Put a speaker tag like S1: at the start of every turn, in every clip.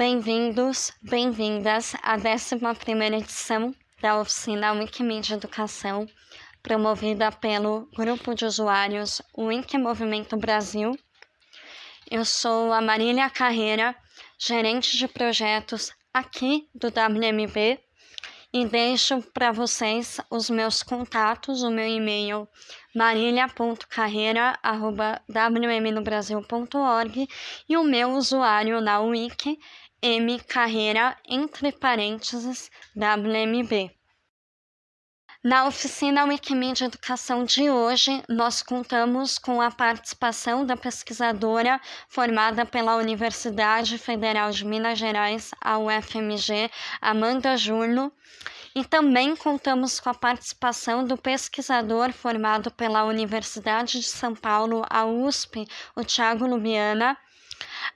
S1: Bem-vindos, bem-vindas à 11 edição da oficina Wikimedia Educação, promovida pelo grupo de usuários Wiki Movimento Brasil. Eu sou a Marília Carreira, gerente de projetos aqui do WMB, e deixo para vocês os meus contatos, o meu e-mail marília.carreira.wmnobrasil.org e o meu usuário na Wiki M Carreira, entre parênteses, WMB. Na oficina Wikimedia Educação de hoje, nós contamos com a participação da pesquisadora formada pela Universidade Federal de Minas Gerais, a UFMG, Amanda Jurno, e também contamos com a participação do pesquisador formado pela Universidade de São Paulo, a USP, o Tiago Lubiana,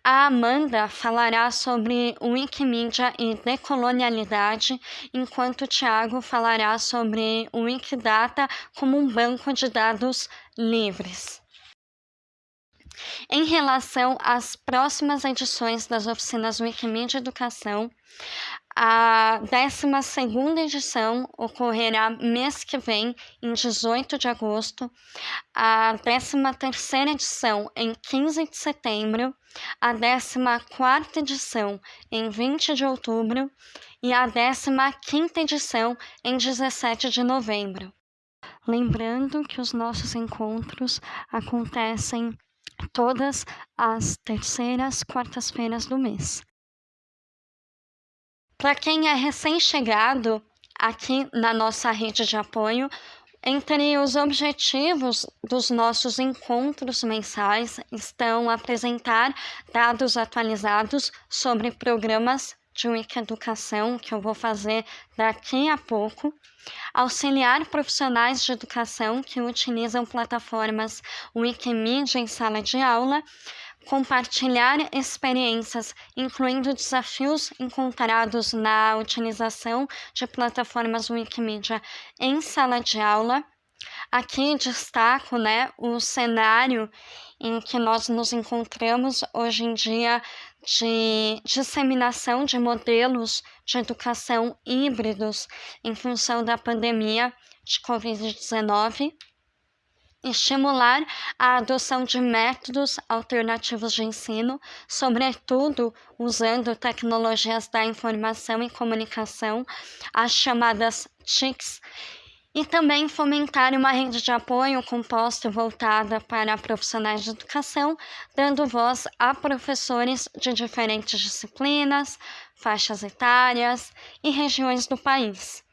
S1: a Amanda falará sobre Wikimedia e decolonialidade, enquanto o Tiago falará sobre Wikidata como um banco de dados livres. Em relação às próximas edições das oficinas Wikimedia Educação, a 12 edição ocorrerá mês que vem, em 18 de agosto, a 13 edição em 15 de setembro, a 14 edição em 20 de outubro e a 15 edição em 17 de novembro. Lembrando que os nossos encontros acontecem todas as terceiras quartas-feiras do mês. Para quem é recém-chegado aqui na nossa rede de apoio, entre os objetivos dos nossos encontros mensais estão apresentar dados atualizados sobre programas de Wiki-educação, que eu vou fazer daqui a pouco, auxiliar profissionais de educação que utilizam plataformas Wikimedia em sala de aula, compartilhar experiências, incluindo desafios encontrados na utilização de plataformas Wikimedia em sala de aula. Aqui destaco né, o cenário em que nós nos encontramos hoje em dia de disseminação de modelos de educação híbridos em função da pandemia de Covid-19 estimular a adoção de métodos alternativos de ensino, sobretudo usando tecnologias da informação e comunicação, as chamadas TICs, e também fomentar uma rede de apoio composta e voltada para profissionais de educação, dando voz a professores de diferentes disciplinas, faixas etárias e regiões do país.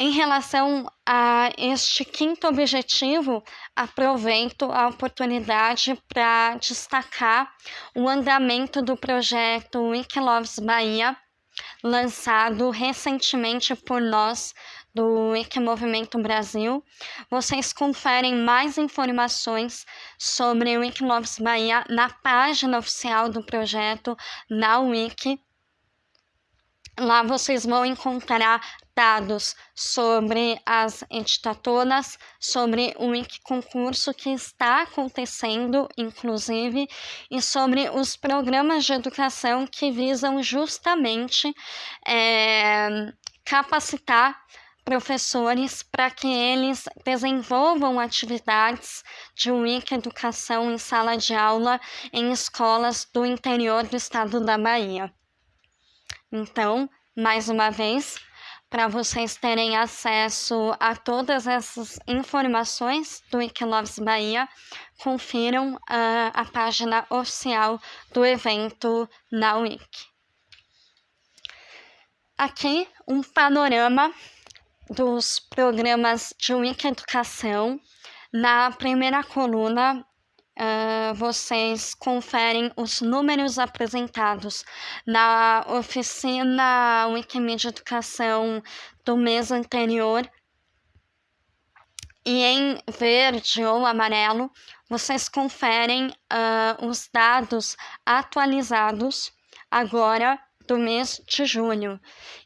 S1: Em relação a este quinto objetivo, aproveito a oportunidade para destacar o andamento do projeto Wikiloves Bahia, lançado recentemente por nós do Wiki Movimento Brasil. Vocês conferem mais informações sobre o Wikiloves Bahia na página oficial do projeto na Wiki. Lá vocês vão encontrar dados sobre as editatoras, sobre o concurso que está acontecendo, inclusive, e sobre os programas de educação que visam justamente é, capacitar professores para que eles desenvolvam atividades de Wiki Educação em sala de aula em escolas do interior do estado da Bahia. Então, mais uma vez, para vocês terem acesso a todas essas informações do Wikiloves Bahia, confiram uh, a página oficial do evento na Wiki. Aqui um panorama dos programas de Wiki Educação. Na primeira coluna, uh, vocês conferem os números apresentados na oficina Wikimedia Educação do mês anterior. E em verde ou amarelo, vocês conferem uh, os dados atualizados agora do mês de junho.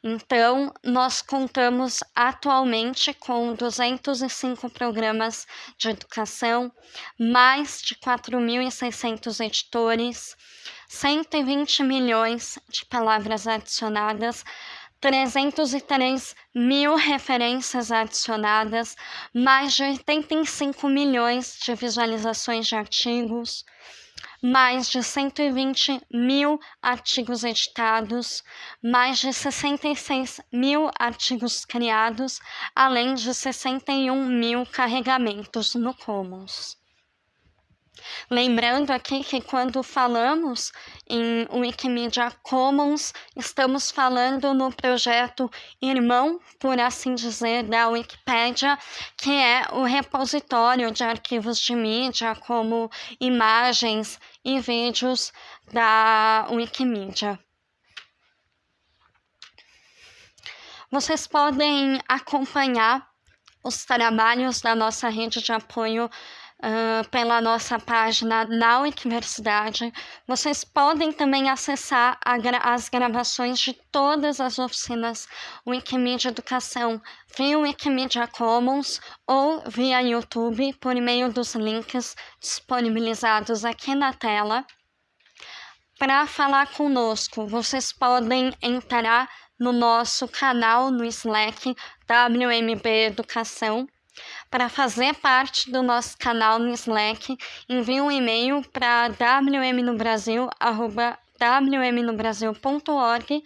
S1: Então, nós contamos atualmente com 205 programas de educação, mais de 4.600 editores, 120 milhões de palavras adicionadas, 303 mil referências adicionadas, mais de 85 milhões de visualizações de artigos, mais de 120 mil artigos editados, mais de 66 mil artigos criados, além de 61 mil carregamentos no Commons. Lembrando aqui que quando falamos em Wikimedia Commons, estamos falando no projeto irmão, por assim dizer, da Wikipédia, que é o repositório de arquivos de mídia, como imagens e vídeos da Wikimedia. Vocês podem acompanhar os trabalhos da nossa rede de apoio uh, pela nossa página na Universidade. Vocês podem também acessar gra as gravações de todas as oficinas Wikimedia Educação via Wikimedia Commons ou via YouTube por meio dos links disponibilizados aqui na tela. Para falar conosco, vocês podem entrar no nosso canal no Slack WMB Educação para fazer parte do nosso canal no Slack, envie um e-mail para wmnobrasil.org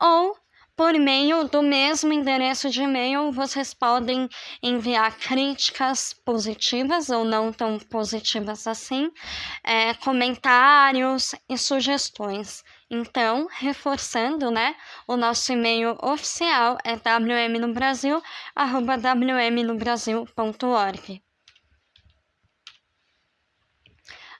S1: ou por meio do mesmo endereço de e-mail, vocês podem enviar críticas positivas ou não tão positivas assim, é, comentários e sugestões. Então, reforçando, né, o nosso e-mail oficial é wmnobrasil@wmnobrasil.org.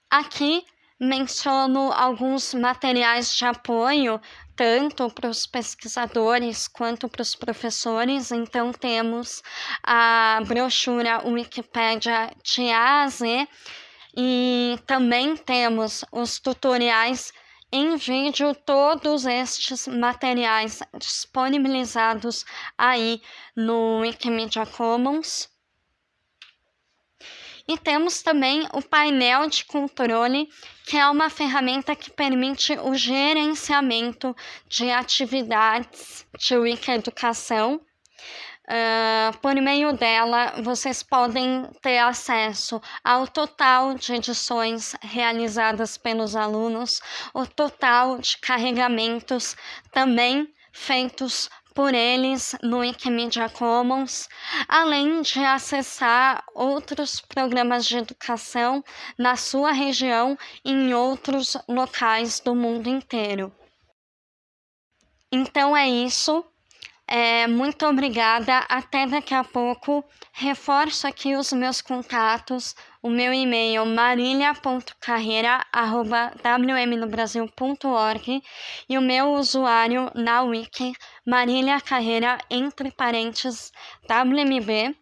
S1: Aqui menciono alguns materiais de apoio tanto para os pesquisadores quanto para os professores. Então, temos a brochura Wikipedia de A a Z e também temos os tutoriais em vídeo todos estes materiais disponibilizados aí no Wikimedia Commons. E temos também o painel de controle, que é uma ferramenta que permite o gerenciamento de atividades de Wiki-educação. Uh, por meio dela, vocês podem ter acesso ao total de edições realizadas pelos alunos, o total de carregamentos também feitos por eles no Wikimedia Commons, além de acessar outros programas de educação na sua região e em outros locais do mundo inteiro. Então é isso. É, muito obrigada. Até daqui a pouco. Reforço aqui os meus contatos. O meu e-mail marília.carreira.wmnobrasil.org e o meu usuário na wiki Marília Carreira, entre parênteses, WMB.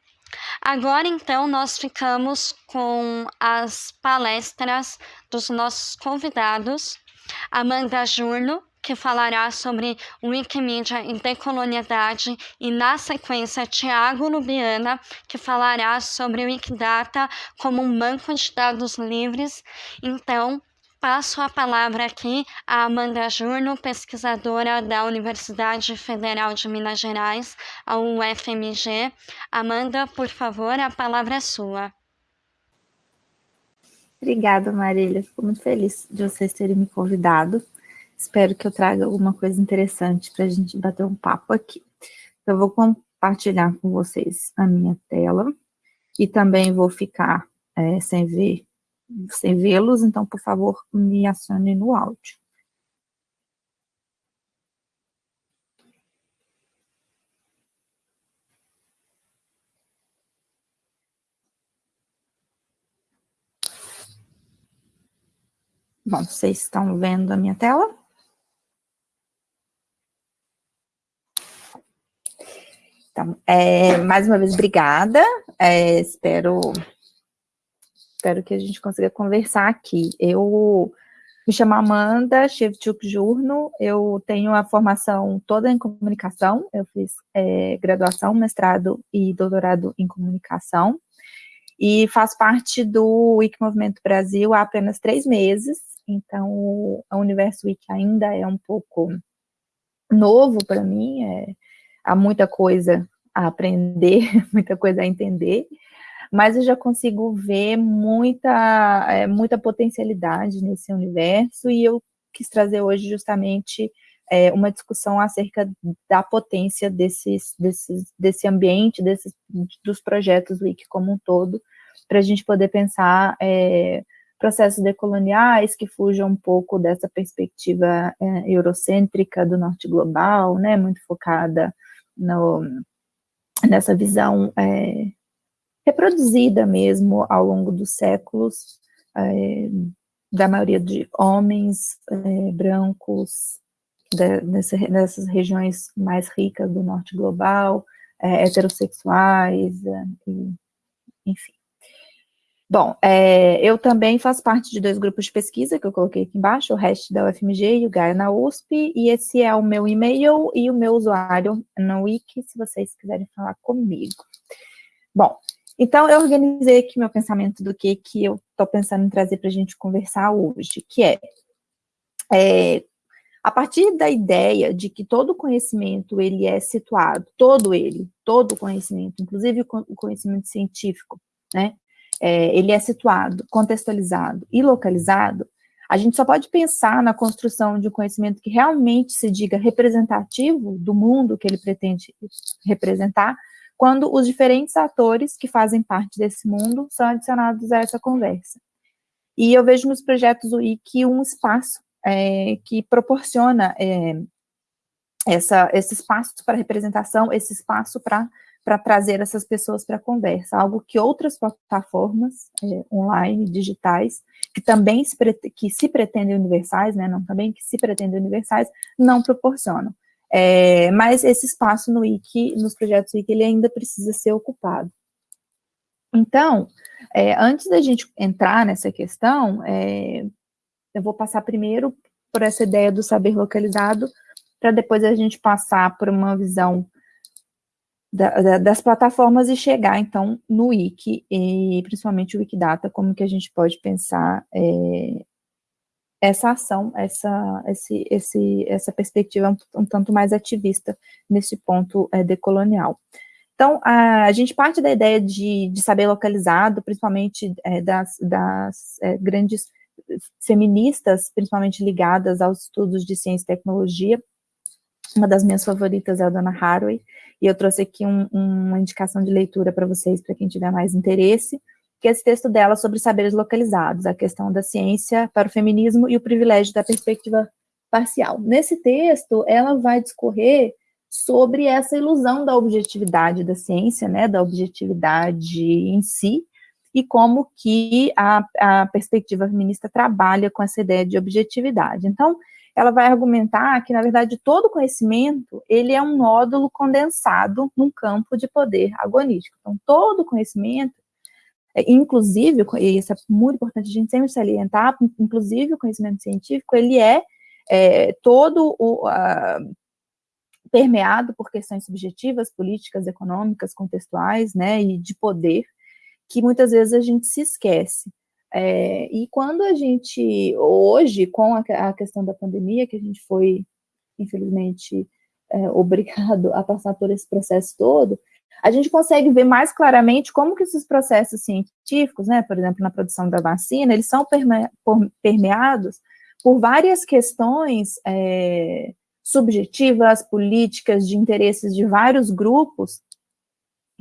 S1: Agora, então, nós ficamos com as palestras dos nossos convidados. Amanda Jurno, que falará sobre Wikimedia e decolonialidade, e na sequência Tiago Lubiana, que falará sobre Wikidata como um banco de dados livres. Então, passo a palavra aqui a Amanda Jurno, pesquisadora da Universidade Federal de Minas Gerais, a UFMG. Amanda, por favor, a palavra é sua.
S2: Obrigada, Marília. Fico muito feliz de vocês terem me convidado. Espero que eu traga alguma coisa interessante para a gente bater um papo aqui. Eu vou compartilhar com vocês a minha tela e também vou ficar é, sem ver, sem vê-los, então, por favor, me acione no áudio. Bom, vocês estão vendo a minha tela? Então, é, mais uma vez, obrigada. É, espero, espero que a gente consiga conversar aqui. Eu Me chamo Amanda Shevchuk Jurno, eu tenho a formação toda em comunicação, eu fiz é, graduação, mestrado e doutorado em comunicação, e faço parte do Wiki Movimento Brasil há apenas três meses, então o Universo Wiki ainda é um pouco novo para mim, é, há muita coisa a aprender, muita coisa a entender, mas eu já consigo ver muita, é, muita potencialidade nesse universo, e eu quis trazer hoje justamente é, uma discussão acerca da potência desses, desses, desse ambiente, desses, dos projetos Wiki como um todo, para a gente poder pensar é, processos decoloniais que fujam um pouco dessa perspectiva é, eurocêntrica do norte global, né, muito focada no, nessa visão é, reproduzida mesmo ao longo dos séculos, é, da maioria de homens é, brancos, de, nessa, nessas regiões mais ricas do norte global, é, heterossexuais, é, e, enfim. Bom, é, eu também faço parte de dois grupos de pesquisa que eu coloquei aqui embaixo, o REST da UFMG e o Gaia na USP, e esse é o meu e-mail e o meu usuário no Wiki, se vocês quiserem falar comigo. Bom, então, eu organizei aqui meu pensamento do que, que eu estou pensando em trazer para a gente conversar hoje, que é, é, a partir da ideia de que todo conhecimento, ele é situado, todo ele, todo conhecimento, inclusive o conhecimento científico, né, é, ele é situado, contextualizado e localizado, a gente só pode pensar na construção de um conhecimento que realmente se diga representativo do mundo que ele pretende representar, quando os diferentes atores que fazem parte desse mundo são adicionados a essa conversa. E eu vejo nos projetos Wiki um espaço é, que proporciona é, essa, esse espaço para representação, esse espaço para para trazer essas pessoas para a conversa, algo que outras plataformas é, online, digitais, que também se, que se pretendem universais, né, não também, que se pretendem universais, não proporcionam. É, mas esse espaço no Wiki, nos projetos Wiki, ele ainda precisa ser ocupado. Então, é, antes da gente entrar nessa questão, é, eu vou passar primeiro por essa ideia do saber localizado, para depois a gente passar por uma visão da, da, das plataformas e chegar, então, no Wiki, e principalmente o Wikidata, como que a gente pode pensar é, essa ação, essa, esse, esse, essa perspectiva um, um tanto mais ativista nesse ponto é, decolonial. Então, a, a, gente parte da ideia de, de saber localizado, principalmente é, das, das é, grandes feministas, principalmente ligadas aos estudos de ciência e tecnologia. Uma das minhas favoritas é a Dona Haraway, e eu trouxe aqui um, uma indicação de leitura para vocês, para quem tiver mais interesse que é esse texto dela sobre saberes localizados, a questão da ciência para o feminismo e o privilégio da perspectiva parcial. Nesse texto, ela vai discorrer sobre essa ilusão da objetividade da ciência, né, da objetividade em si, e como que a, a perspectiva feminista trabalha com essa ideia de objetividade. Então, ela vai argumentar que, na verdade, todo conhecimento, ele é um nódulo condensado num campo de poder agonístico. Então, todo conhecimento, é, inclusive, e isso é muito importante a gente sempre salientar, inclusive o conhecimento científico, ele é, é todo o, permeado por questões subjetivas, políticas, econômicas, contextuais, né, e de poder, que muitas vezes a gente se esquece. É, e quando a gente, hoje, com a, a, questão da pandemia, que a gente foi, infelizmente, é, obrigado a passar por esse processo todo, a gente consegue ver mais claramente como que esses processos científicos, né, por exemplo, na produção da vacina, eles são perme permeados por várias questões é, subjetivas, políticas, de interesses de vários grupos,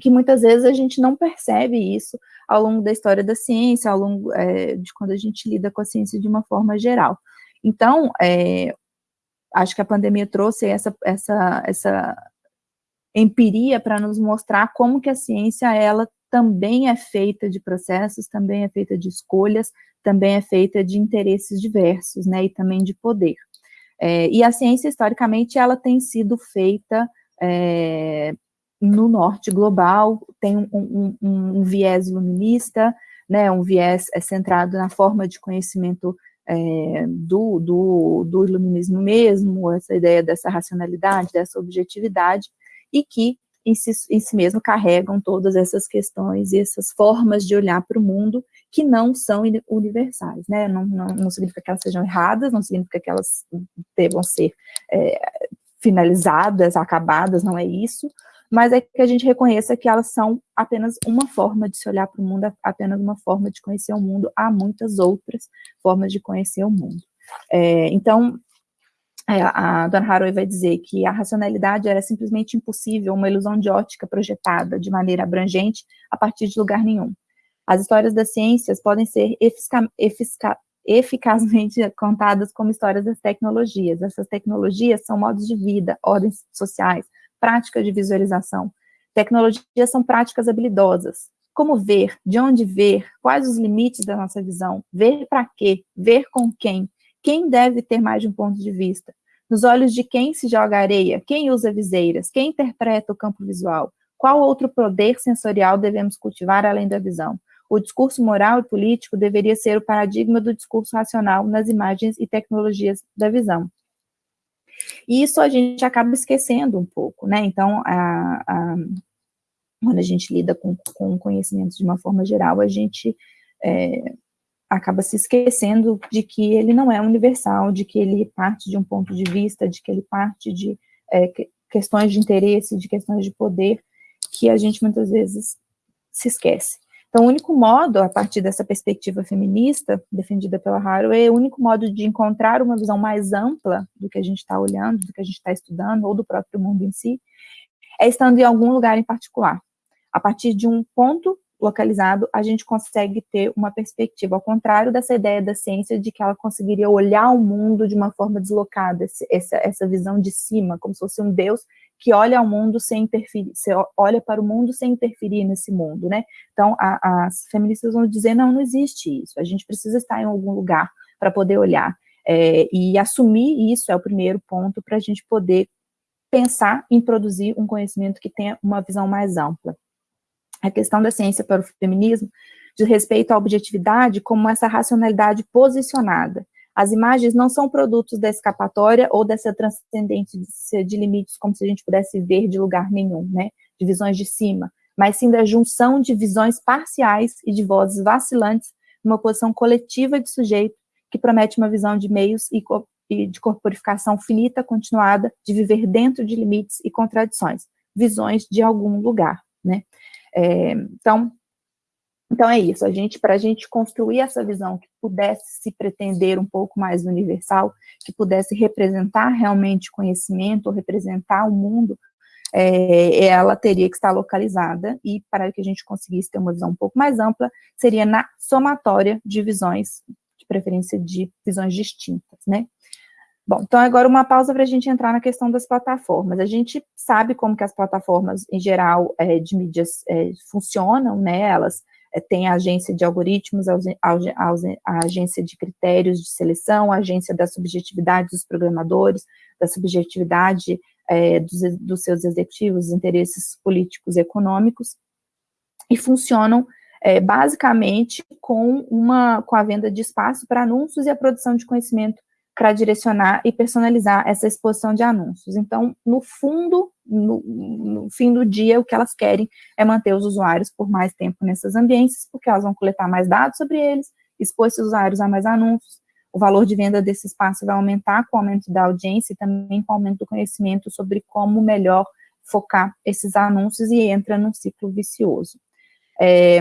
S2: que muitas vezes a gente não percebe isso ao longo da história da ciência, ao longo é, de quando a gente lida com a ciência de uma forma geral. Então, é, acho que a pandemia trouxe essa, essa, essa empiria para nos mostrar como que a ciência, ela também é feita de processos, também é feita de escolhas, também é feita de interesses diversos, né, e também de poder. É, e a ciência, historicamente, ela tem sido feita é, no norte global, tem um, um, um, viés iluminista, né, um viés é, centrado na forma de conhecimento é, do, do, do iluminismo mesmo, essa ideia dessa racionalidade, dessa objetividade, e que em si, em si mesmo carregam todas essas questões e essas formas de olhar para o mundo que não são universais, né? Não, não, não, significa que elas sejam erradas, não significa que elas devam ser é, finalizadas, acabadas, não é isso, mas é que a gente reconheça que elas são apenas uma forma de se olhar para o mundo, apenas uma forma de conhecer o mundo, há muitas outras formas de conhecer o mundo. É, então, é, a Dona Haraway vai dizer que a racionalidade era simplesmente impossível, uma ilusão de ótica projetada de maneira abrangente a partir de lugar nenhum. As histórias das ciências podem ser efica, efica, eficazmente contadas como histórias das tecnologias. Essas tecnologias são modos de vida, ordens sociais, práticas de visualização. Tecnologias são práticas habilidosas. Como ver, de onde ver, quais os limites da nossa visão, ver para quê, ver com quem, quem deve ter mais de um ponto de vista, nos olhos de quem se joga areia, quem usa viseiras, quem interpreta o campo visual, qual outro poder sensorial devemos cultivar além da visão. O discurso moral e político deveria ser o paradigma do discurso racional nas imagens e tecnologias da visão. E isso a gente acaba esquecendo um pouco, né? Então, a, a, quando a gente lida com, com conhecimentos de uma forma geral, a gente é, acaba se esquecendo de que ele não é universal, de que ele parte de um ponto de vista, de que ele parte de é, questões de interesse, de questões de poder, que a gente muitas vezes se esquece. Então, o único modo, a partir dessa perspectiva feminista, defendida pela Haraway, o único modo de encontrar uma visão mais ampla do que a gente está olhando, do que a gente está estudando, ou do próprio mundo em si, é estando em algum lugar em particular. A partir de um ponto localizado, a gente consegue ter uma perspectiva, ao contrário dessa ideia da ciência de que ela conseguiria olhar o mundo de uma forma deslocada, essa, essa visão de cima, como se fosse um Deus que olha ao mundo sem interferir, olha para o mundo sem interferir nesse mundo, né? Então, a, as feministas vão dizer, não, não existe isso, a gente precisa estar em algum lugar para poder olhar, é, e assumir isso é o primeiro ponto para a gente poder pensar em produzir um conhecimento que tenha uma visão mais ampla. A questão da ciência para o feminismo diz respeito à objetividade como essa racionalidade posicionada, as imagens não são produtos da escapatória ou dessa transcendência de limites, como se a gente pudesse ver de lugar nenhum, né? De visões de cima, mas sim da junção de visões parciais e de vozes vacilantes numa posição coletiva de sujeito que promete uma visão de meios e, de corporificação finita, continuada, de viver dentro de limites e contradições, visões de algum lugar, né? É, então, então é isso, a gente, para a gente construir essa visão que pudesse se pretender um pouco mais universal, que pudesse representar realmente conhecimento, representar o mundo, é, ela teria que estar localizada, e para que a gente conseguisse ter uma visão um pouco mais ampla, seria na somatória de visões, de preferência de visões distintas, né? Bom, então agora uma pausa para a gente entrar na questão das plataformas. A gente sabe como que as plataformas, em geral, é, de mídias é, funcionam, né? Elas tem a agência de algoritmos, a, a, agência de critérios de seleção, a agência da subjetividade dos programadores, da subjetividade é, dos, dos, seus executivos, interesses políticos e econômicos, e funcionam é, basicamente com, uma, com a venda de espaço para anúncios e a produção de conhecimento para direcionar e personalizar essa exposição de anúncios. Então, no fundo, no, no, fim do dia, o que elas querem é manter os usuários por mais tempo nesses ambientes, porque elas vão coletar mais dados sobre eles, expor esses usuários a mais anúncios, o valor de venda desse espaço vai aumentar com o aumento da audiência e também com o aumento do conhecimento sobre como melhor focar esses anúncios e entra num ciclo vicioso. É,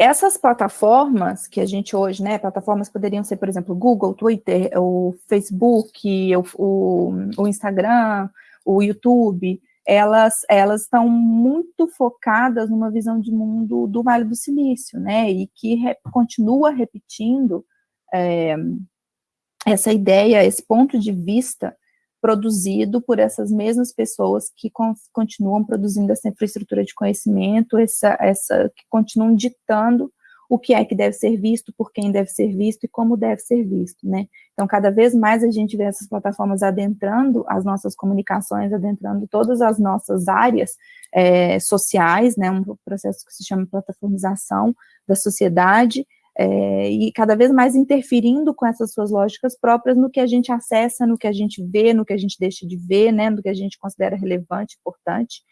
S2: essas plataformas que a gente hoje, né, plataformas poderiam ser, por exemplo, Google, Twitter, o Facebook, o, o, o Instagram, o YouTube, elas, elas estão muito focadas numa visão de mundo do Vale do Silício, né, e que re, continua repetindo é, essa ideia, esse ponto de vista produzido por essas mesmas pessoas que con continuam produzindo essa infraestrutura de conhecimento, essa, essa, que continuam ditando o que é que deve ser visto, por quem deve ser visto e como deve ser visto, né? Então, cada vez mais a gente vê essas plataformas adentrando as nossas comunicações, adentrando todas as nossas áreas é, sociais, né? Um processo que se chama plataformização da sociedade, é, e cada vez mais interferindo com essas suas lógicas próprias no que a gente acessa, no que a gente vê, no que a gente deixa de ver, né, no que a gente considera relevante, importante,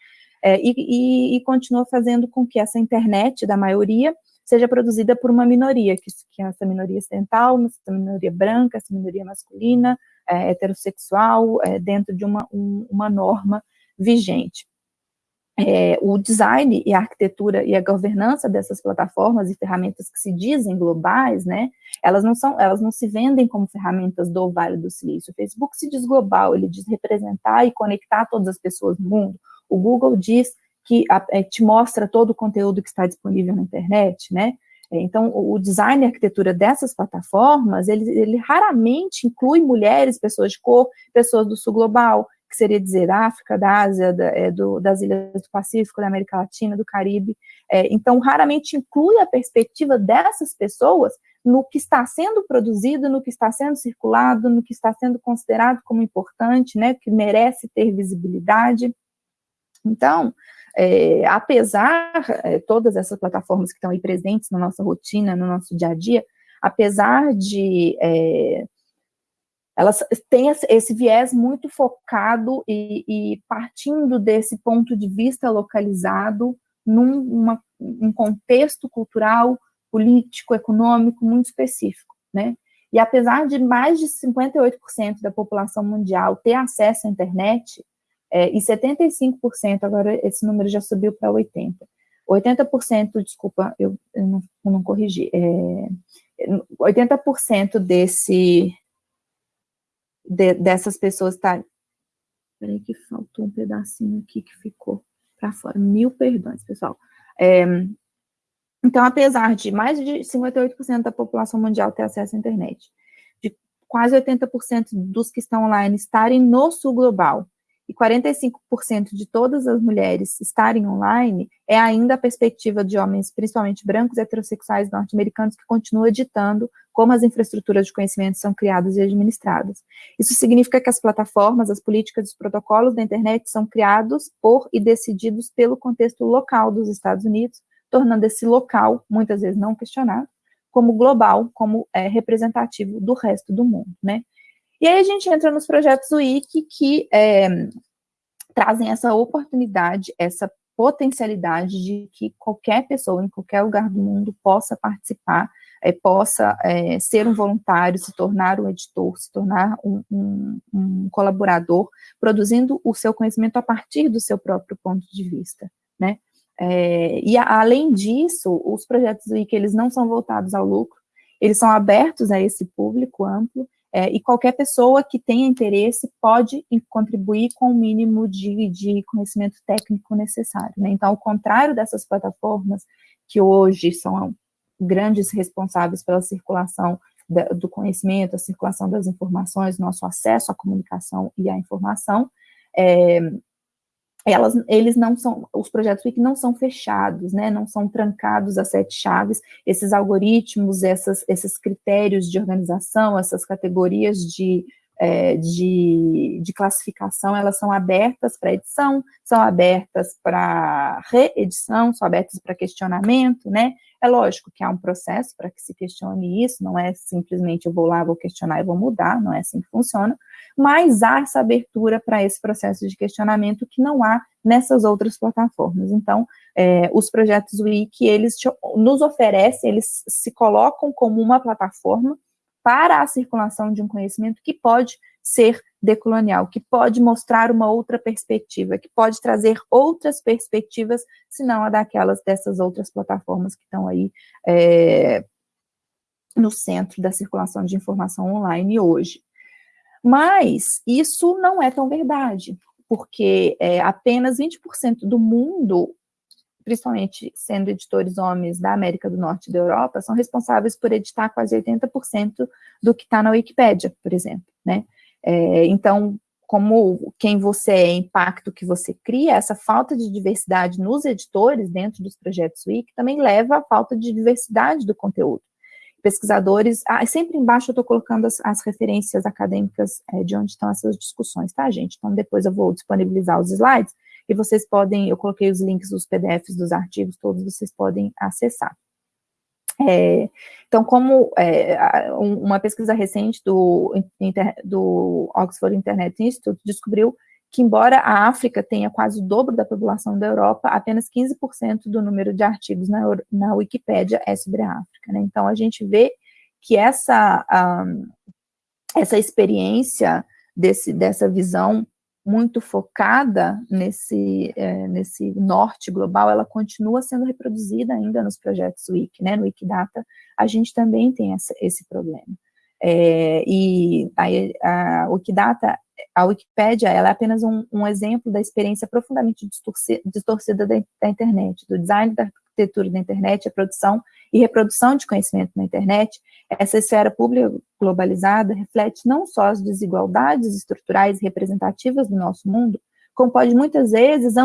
S2: é, e, e, e, continua fazendo com que essa internet da maioria seja produzida por uma minoria, que, que é essa minoria ocidental, essa minoria branca, essa minoria masculina, é, heterossexual, é, dentro de uma, um, uma norma vigente é, o design e a arquitetura e a governança dessas plataformas e ferramentas que se dizem globais, né, elas não são, elas não se vendem como ferramentas do Vale do Silício. O Facebook se diz global, ele diz representar e conectar todas as pessoas do mundo. O Google diz que a, é, te mostra todo o conteúdo que está disponível na internet, né, é, então, o design e arquitetura dessas plataformas, ele, ele raramente inclui mulheres, pessoas de cor, pessoas do sul global, que seria dizer da África, da Ásia, da, é, do, das ilhas do Pacífico, da América Latina, do Caribe. É, então, raramente inclui a perspectiva dessas pessoas no que está sendo produzido, no que está sendo circulado, no que está sendo considerado como importante, né, que merece ter visibilidade. Então, é, apesar é, todas essas plataformas que estão aí presentes na nossa rotina, no nosso dia a dia, apesar de é, elas têm esse viés muito focado e, e partindo desse ponto de vista localizado num uma, um contexto cultural, político, econômico muito específico, né? E apesar de mais de 58% da população mundial ter acesso à internet, é, e 75%, agora esse número já subiu para 80%, 80%, desculpa, eu, eu, não, eu não corrigi, é, 80% desse, de, dessas pessoas estarem... Peraí que faltou um pedacinho aqui que ficou para fora. Mil perdões, pessoal. É, então, apesar de mais de 58% da população mundial ter acesso à internet, de quase 80% dos que estão online estarem no sul global, e 45% de todas as mulheres estarem online, é ainda a perspectiva de homens, principalmente brancos heterossexuais norte-americanos, que continua ditando como as infraestruturas de conhecimento são criadas e administradas. Isso significa que as plataformas, as políticas e os protocolos da internet são criados por e decididos pelo contexto local dos Estados Unidos, tornando esse local, muitas vezes não questionado, como global, como é, representativo do resto do mundo, né? E aí a gente entra nos projetos Wiki que é, trazem essa oportunidade, essa potencialidade de que qualquer pessoa, em qualquer lugar do mundo, possa participar, é, possa é, ser um voluntário, se tornar um editor, se tornar um, um, um, colaborador, produzindo o seu conhecimento a partir do seu próprio ponto de vista, né? É, e a, além disso, os projetos Wiki, eles não são voltados ao lucro, eles são abertos a esse público amplo, é, e qualquer pessoa que tenha interesse pode contribuir com o mínimo de, de conhecimento técnico necessário. Né? Então, ao contrário dessas plataformas, que hoje são grandes responsáveis pela circulação da, do conhecimento, a circulação das informações, nosso acesso à comunicação e à informação, é, elas, eles não são, os projetos Wiki não são fechados, né, não são trancados a sete chaves, esses algoritmos, essas, esses critérios de organização, essas categorias de, é, de, de, classificação, elas são abertas para edição, são abertas para reedição, são abertas para questionamento, né, é lógico que há um processo para que se questione isso, não é simplesmente eu vou lá, vou questionar e vou mudar, não é assim que funciona, mas há essa abertura para esse processo de questionamento que não há nessas outras plataformas. Então, é, os projetos Wiki, eles nos oferecem, eles se colocam como uma plataforma para a circulação de um conhecimento que pode ser decolonial, que pode mostrar uma outra perspectiva, que pode trazer outras perspectivas, se não a daquelas dessas outras plataformas que estão aí é, no centro da circulação de informação online hoje. Mas isso não é tão verdade, porque é, apenas 20% do mundo, principalmente sendo editores homens da América do Norte e da Europa, são responsáveis por editar quase 80% do que está na Wikipédia, por exemplo, né? É, então, como quem você é, impacto que você cria, essa falta de diversidade nos editores dentro dos projetos Wiki também leva à falta de diversidade do conteúdo. Pesquisadores, ah, sempre embaixo eu estou colocando as, as, referências acadêmicas é, de onde estão essas discussões, tá, gente? Então, depois eu vou disponibilizar os slides e vocês podem, eu coloquei os links dos PDFs dos artigos, todos vocês podem acessar. É, então, como é, uma pesquisa recente do, do Oxford Internet Institute descobriu que, embora a África tenha quase o dobro da população da Europa, apenas 15% do número de artigos na, na Wikipédia é sobre a África. Né? Então, a gente vê que essa, um, essa experiência desse, dessa visão muito focada nesse, é, nesse norte global, ela continua sendo reproduzida ainda nos projetos Wiki, né? No Wikidata, a gente também tem essa, esse problema. É, e a, a Wikidata, a Wikipédia, ela é apenas um, um exemplo da experiência profundamente distorcida, da, da, internet, do design da arquitetura da internet, a produção e reprodução de conhecimento na internet, essa esfera pública globalizada reflete não só as desigualdades estruturais representativas do nosso mundo, como pode muitas vezes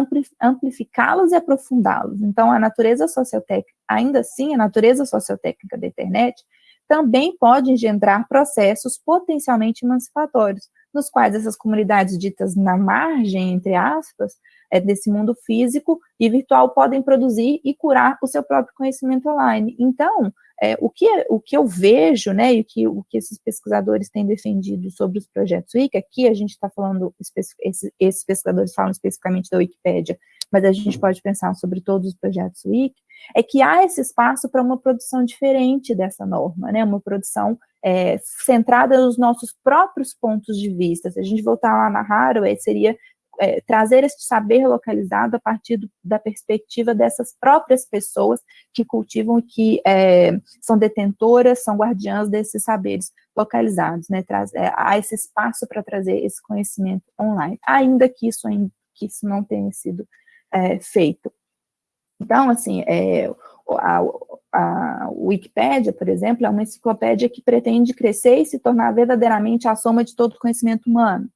S2: amplificá-las e aprofundá-las. Então, a natureza sociotécnica, ainda assim, a natureza sociotécnica da internet também pode engendrar processos potencialmente emancipatórios, nos quais essas comunidades ditas na margem, entre aspas, é, desse mundo físico e virtual podem produzir e curar o seu próprio conhecimento online. Então, é, o, que, o que eu vejo, né, e o que, o que esses pesquisadores têm defendido sobre os projetos Wiki, aqui a gente está falando, esses, esses pesquisadores falam especificamente da Wikipédia, mas a gente pode pensar sobre todos os projetos Wiki, é que há esse espaço para uma produção diferente dessa norma, né, uma produção é, centrada nos nossos próprios pontos de vista. Se a gente voltar lá na Haraway, seria é, trazer esse saber localizado a partir do, da perspectiva dessas próprias pessoas que cultivam e que é, são detentoras, são guardiãs desses saberes localizados, né, traz, é, há esse espaço para trazer esse conhecimento online, ainda que isso, que isso não tenha sido é, feito. Então, assim, é, a, a Wikipédia, por exemplo, é uma enciclopédia que pretende crescer e se tornar verdadeiramente a soma de todo o conhecimento humano.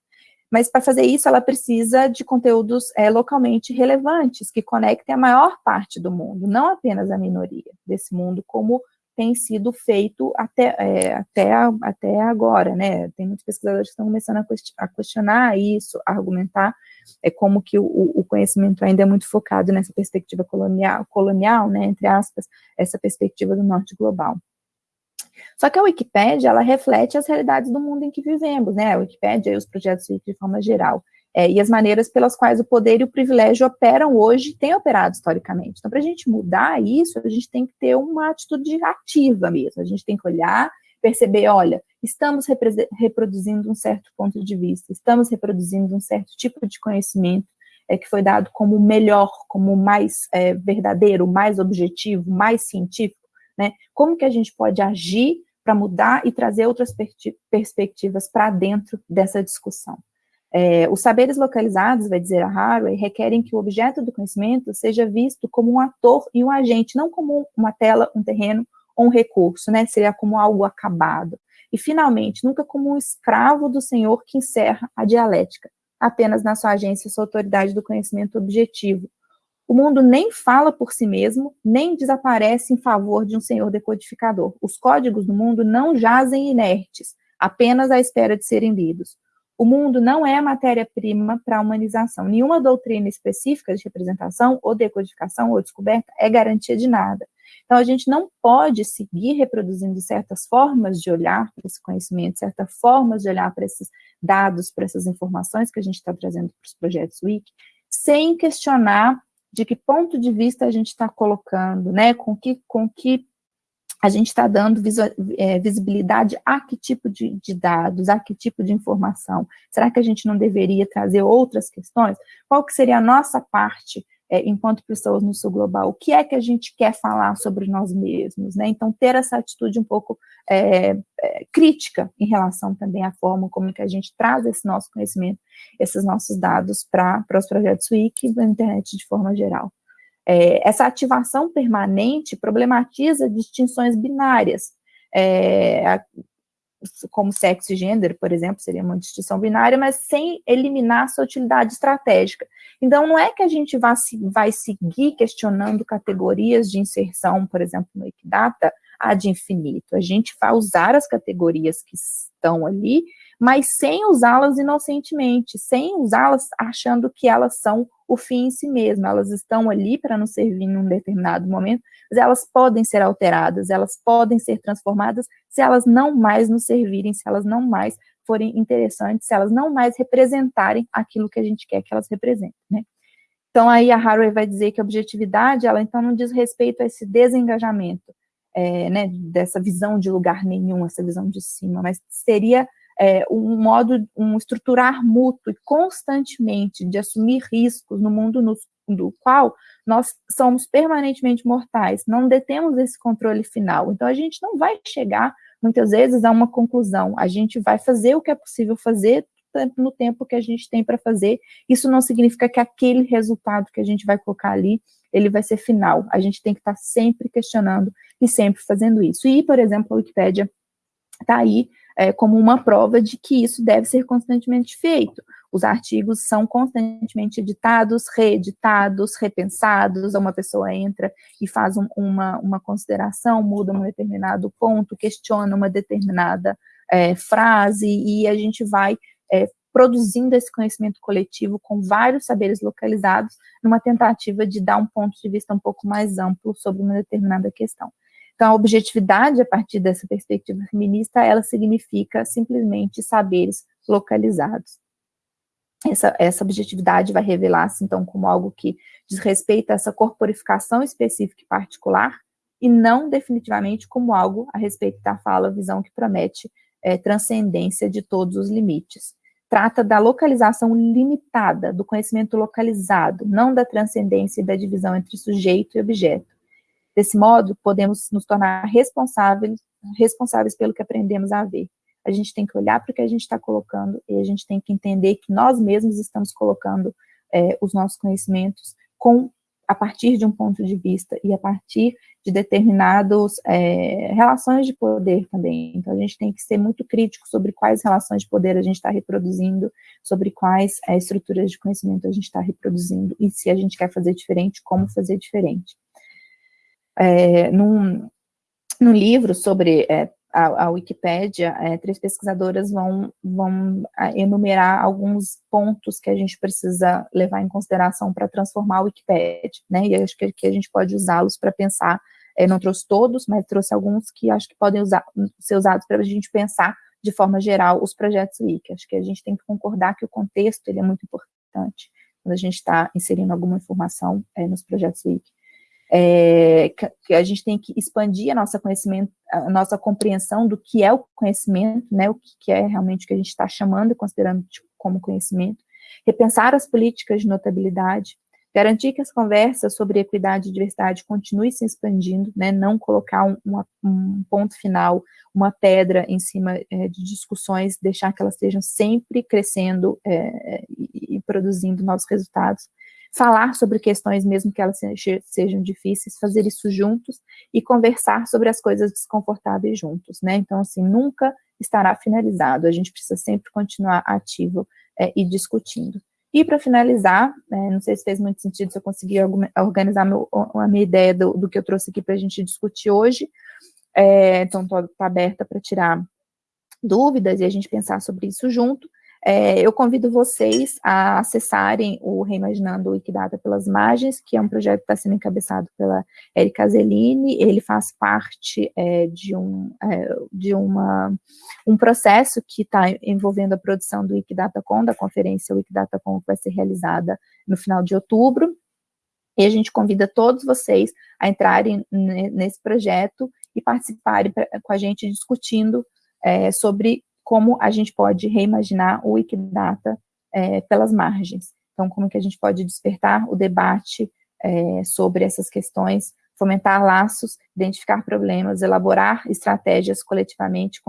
S2: Mas para fazer isso, ela precisa de conteúdos é, localmente relevantes, que conectem a maior parte do mundo, não apenas a minoria desse mundo, como tem sido feito até, é, até, até agora, né? Tem muitos pesquisadores que estão começando a questionar isso, a argumentar é, como que o, o, conhecimento ainda é muito focado nessa perspectiva colonial, colonial, né, entre aspas, essa perspectiva do norte global. Só que a Wikipédia, ela reflete as realidades do mundo em que vivemos, né? A Wikipédia e os projetos de forma geral. É, e as maneiras pelas quais o poder e o privilégio operam hoje, têm operado historicamente. Então, para a gente mudar isso, a gente tem que ter uma atitude ativa mesmo. A gente tem que olhar, perceber, olha, estamos reproduzindo um certo ponto de vista, estamos reproduzindo um certo tipo de conhecimento é, que foi dado como melhor, como mais é, verdadeiro, mais objetivo, mais científico, né? Como que a gente pode agir para mudar e trazer outras perspectivas para dentro dessa discussão. É, os saberes localizados, vai dizer a Haraway, requerem que o objeto do conhecimento seja visto como um ator e um agente, não como uma tela, um terreno ou um recurso, né? Seria como algo acabado. E, finalmente, nunca como um escravo do Senhor que encerra a dialética, apenas na sua agência, sua autoridade do conhecimento objetivo, o mundo nem fala por si mesmo, nem desaparece em favor de um senhor decodificador. Os códigos do mundo não jazem inertes, apenas à espera de serem lidos. O mundo não é matéria-prima para a humanização. Nenhuma doutrina específica de representação, ou decodificação, ou descoberta é garantia de nada. Então, a gente não pode seguir reproduzindo certas formas de olhar para esse conhecimento, certas formas de olhar para esses dados, para essas informações que a gente está trazendo para os projetos Wiki, sem questionar de que ponto de vista a gente está colocando, né, com que, com que a gente está dando é, visibilidade a que tipo de, de, dados, a que tipo de informação. Será que a gente não deveria trazer outras questões? Qual que seria a nossa parte é, enquanto pessoas no sul global, o que é que a gente quer falar sobre nós mesmos, né? Então, ter essa atitude um pouco é, é, crítica em relação também à forma como que a gente traz esse nosso conhecimento, esses nossos dados para os projetos Wiki e da internet de forma geral. É, essa ativação permanente problematiza distinções binárias, é, como sexo e gênero, por exemplo, seria uma distinção binária, mas sem eliminar sua utilidade estratégica. Então, não é que a gente vai, vai seguir questionando categorias de inserção, por exemplo, no Equidata, ad infinito. A gente vai usar as categorias que estão ali, mas sem usá-las inocentemente, sem usá-las achando que elas são o fim em si mesmo, elas estão ali para nos servir em um determinado momento, mas elas podem ser alteradas, elas podem ser transformadas se elas não mais nos servirem, se elas não mais forem interessantes, se elas não mais representarem aquilo que a gente quer que elas representem, né? Então, aí a Haraway vai dizer que a objetividade, ela então não diz respeito a esse desengajamento, é, né, dessa visão de lugar nenhum, essa visão de cima, mas seria é, um modo, um estruturar mútuo e constantemente de assumir riscos no mundo no, do qual nós somos permanentemente mortais, não detemos esse controle final. Então, a gente não vai chegar, muitas vezes, a uma conclusão. A gente vai fazer o que é possível fazer no tempo que a gente tem para fazer. Isso não significa que aquele resultado que a gente vai colocar ali, ele vai ser final. A gente tem que estar tá sempre questionando e sempre fazendo isso. E, por exemplo, a Wikipédia está aí é, como uma prova de que isso deve ser constantemente feito. Os artigos são constantemente editados, reeditados, repensados, uma pessoa entra e faz um, uma, uma consideração, muda um determinado ponto, questiona uma determinada é, frase, e a gente vai é, produzindo esse conhecimento coletivo com vários saberes localizados, numa tentativa de dar um ponto de vista um pouco mais amplo sobre uma determinada questão. Então, a objetividade, a partir dessa perspectiva feminista, ela significa simplesmente saberes localizados. Essa, essa objetividade vai revelar-se, então, como algo que diz respeito a essa corporificação específica e particular, e não definitivamente como algo a respeito da fala, visão que promete é, transcendência de todos os limites. Trata da localização limitada, do conhecimento localizado, não da transcendência e da divisão entre sujeito e objeto. Desse modo, podemos nos tornar responsáveis, responsáveis pelo que aprendemos a ver. A gente tem que olhar para o que a gente está colocando e a gente tem que entender que nós mesmos estamos colocando é, os nossos conhecimentos com a partir de um ponto de vista e a partir de determinadas é, relações de poder também. Então, a gente tem que ser muito crítico sobre quais relações de poder a gente está reproduzindo, sobre quais é, estruturas de conhecimento a gente está reproduzindo, e se a gente quer fazer diferente, como fazer diferente é, num, num livro sobre é, a, a Wikipédia, é, três pesquisadoras vão, vão enumerar alguns pontos que a gente precisa levar em consideração para transformar a Wikipédia, né, e acho que, que a gente pode usá-los para pensar, é, não trouxe todos, mas trouxe alguns que acho que podem usar, ser usados para a gente pensar de forma geral os projetos Wiki, acho que a gente tem que concordar que o contexto ele é muito importante, quando a gente está inserindo alguma informação é, nos projetos Wiki é, que a gente tem que expandir a nossa conhecimento, a nossa compreensão do que é o conhecimento, né, o que é realmente o que a gente está chamando e considerando tipo, como conhecimento, repensar as políticas de notabilidade, garantir que as conversas sobre equidade e diversidade continuem se expandindo, né, não colocar um, um ponto final, uma pedra em cima é, de discussões, deixar que elas estejam sempre crescendo é, e, e produzindo novos resultados, falar sobre questões, mesmo que elas sejam difíceis, fazer isso juntos e conversar sobre as coisas desconfortáveis juntos, né? Então, assim, nunca estará finalizado, a gente precisa sempre continuar ativo é, e discutindo. E para finalizar, é, não sei se fez muito sentido, se eu consegui organizar meu, a minha ideia do, do, que eu trouxe aqui para a gente discutir hoje, é, então estou tá aberta para tirar dúvidas e a gente pensar sobre isso junto. É, eu convido vocês a acessarem o Reimaginando Wikidata pelas Margens, que é um projeto que está sendo encabeçado pela Erika Zelini, ele faz parte é, de, um, é, de uma, um processo que está envolvendo a produção do WikiDataCon, da conferência WikiDataCon, que vai ser realizada no final de outubro, e a gente convida todos vocês a entrarem nesse projeto e participarem com a gente discutindo é, sobre como a gente pode reimaginar o Wikidata é, pelas margens. Então, como que a gente pode despertar o debate é, sobre essas questões, fomentar laços, identificar problemas, elaborar estratégias coletivamente,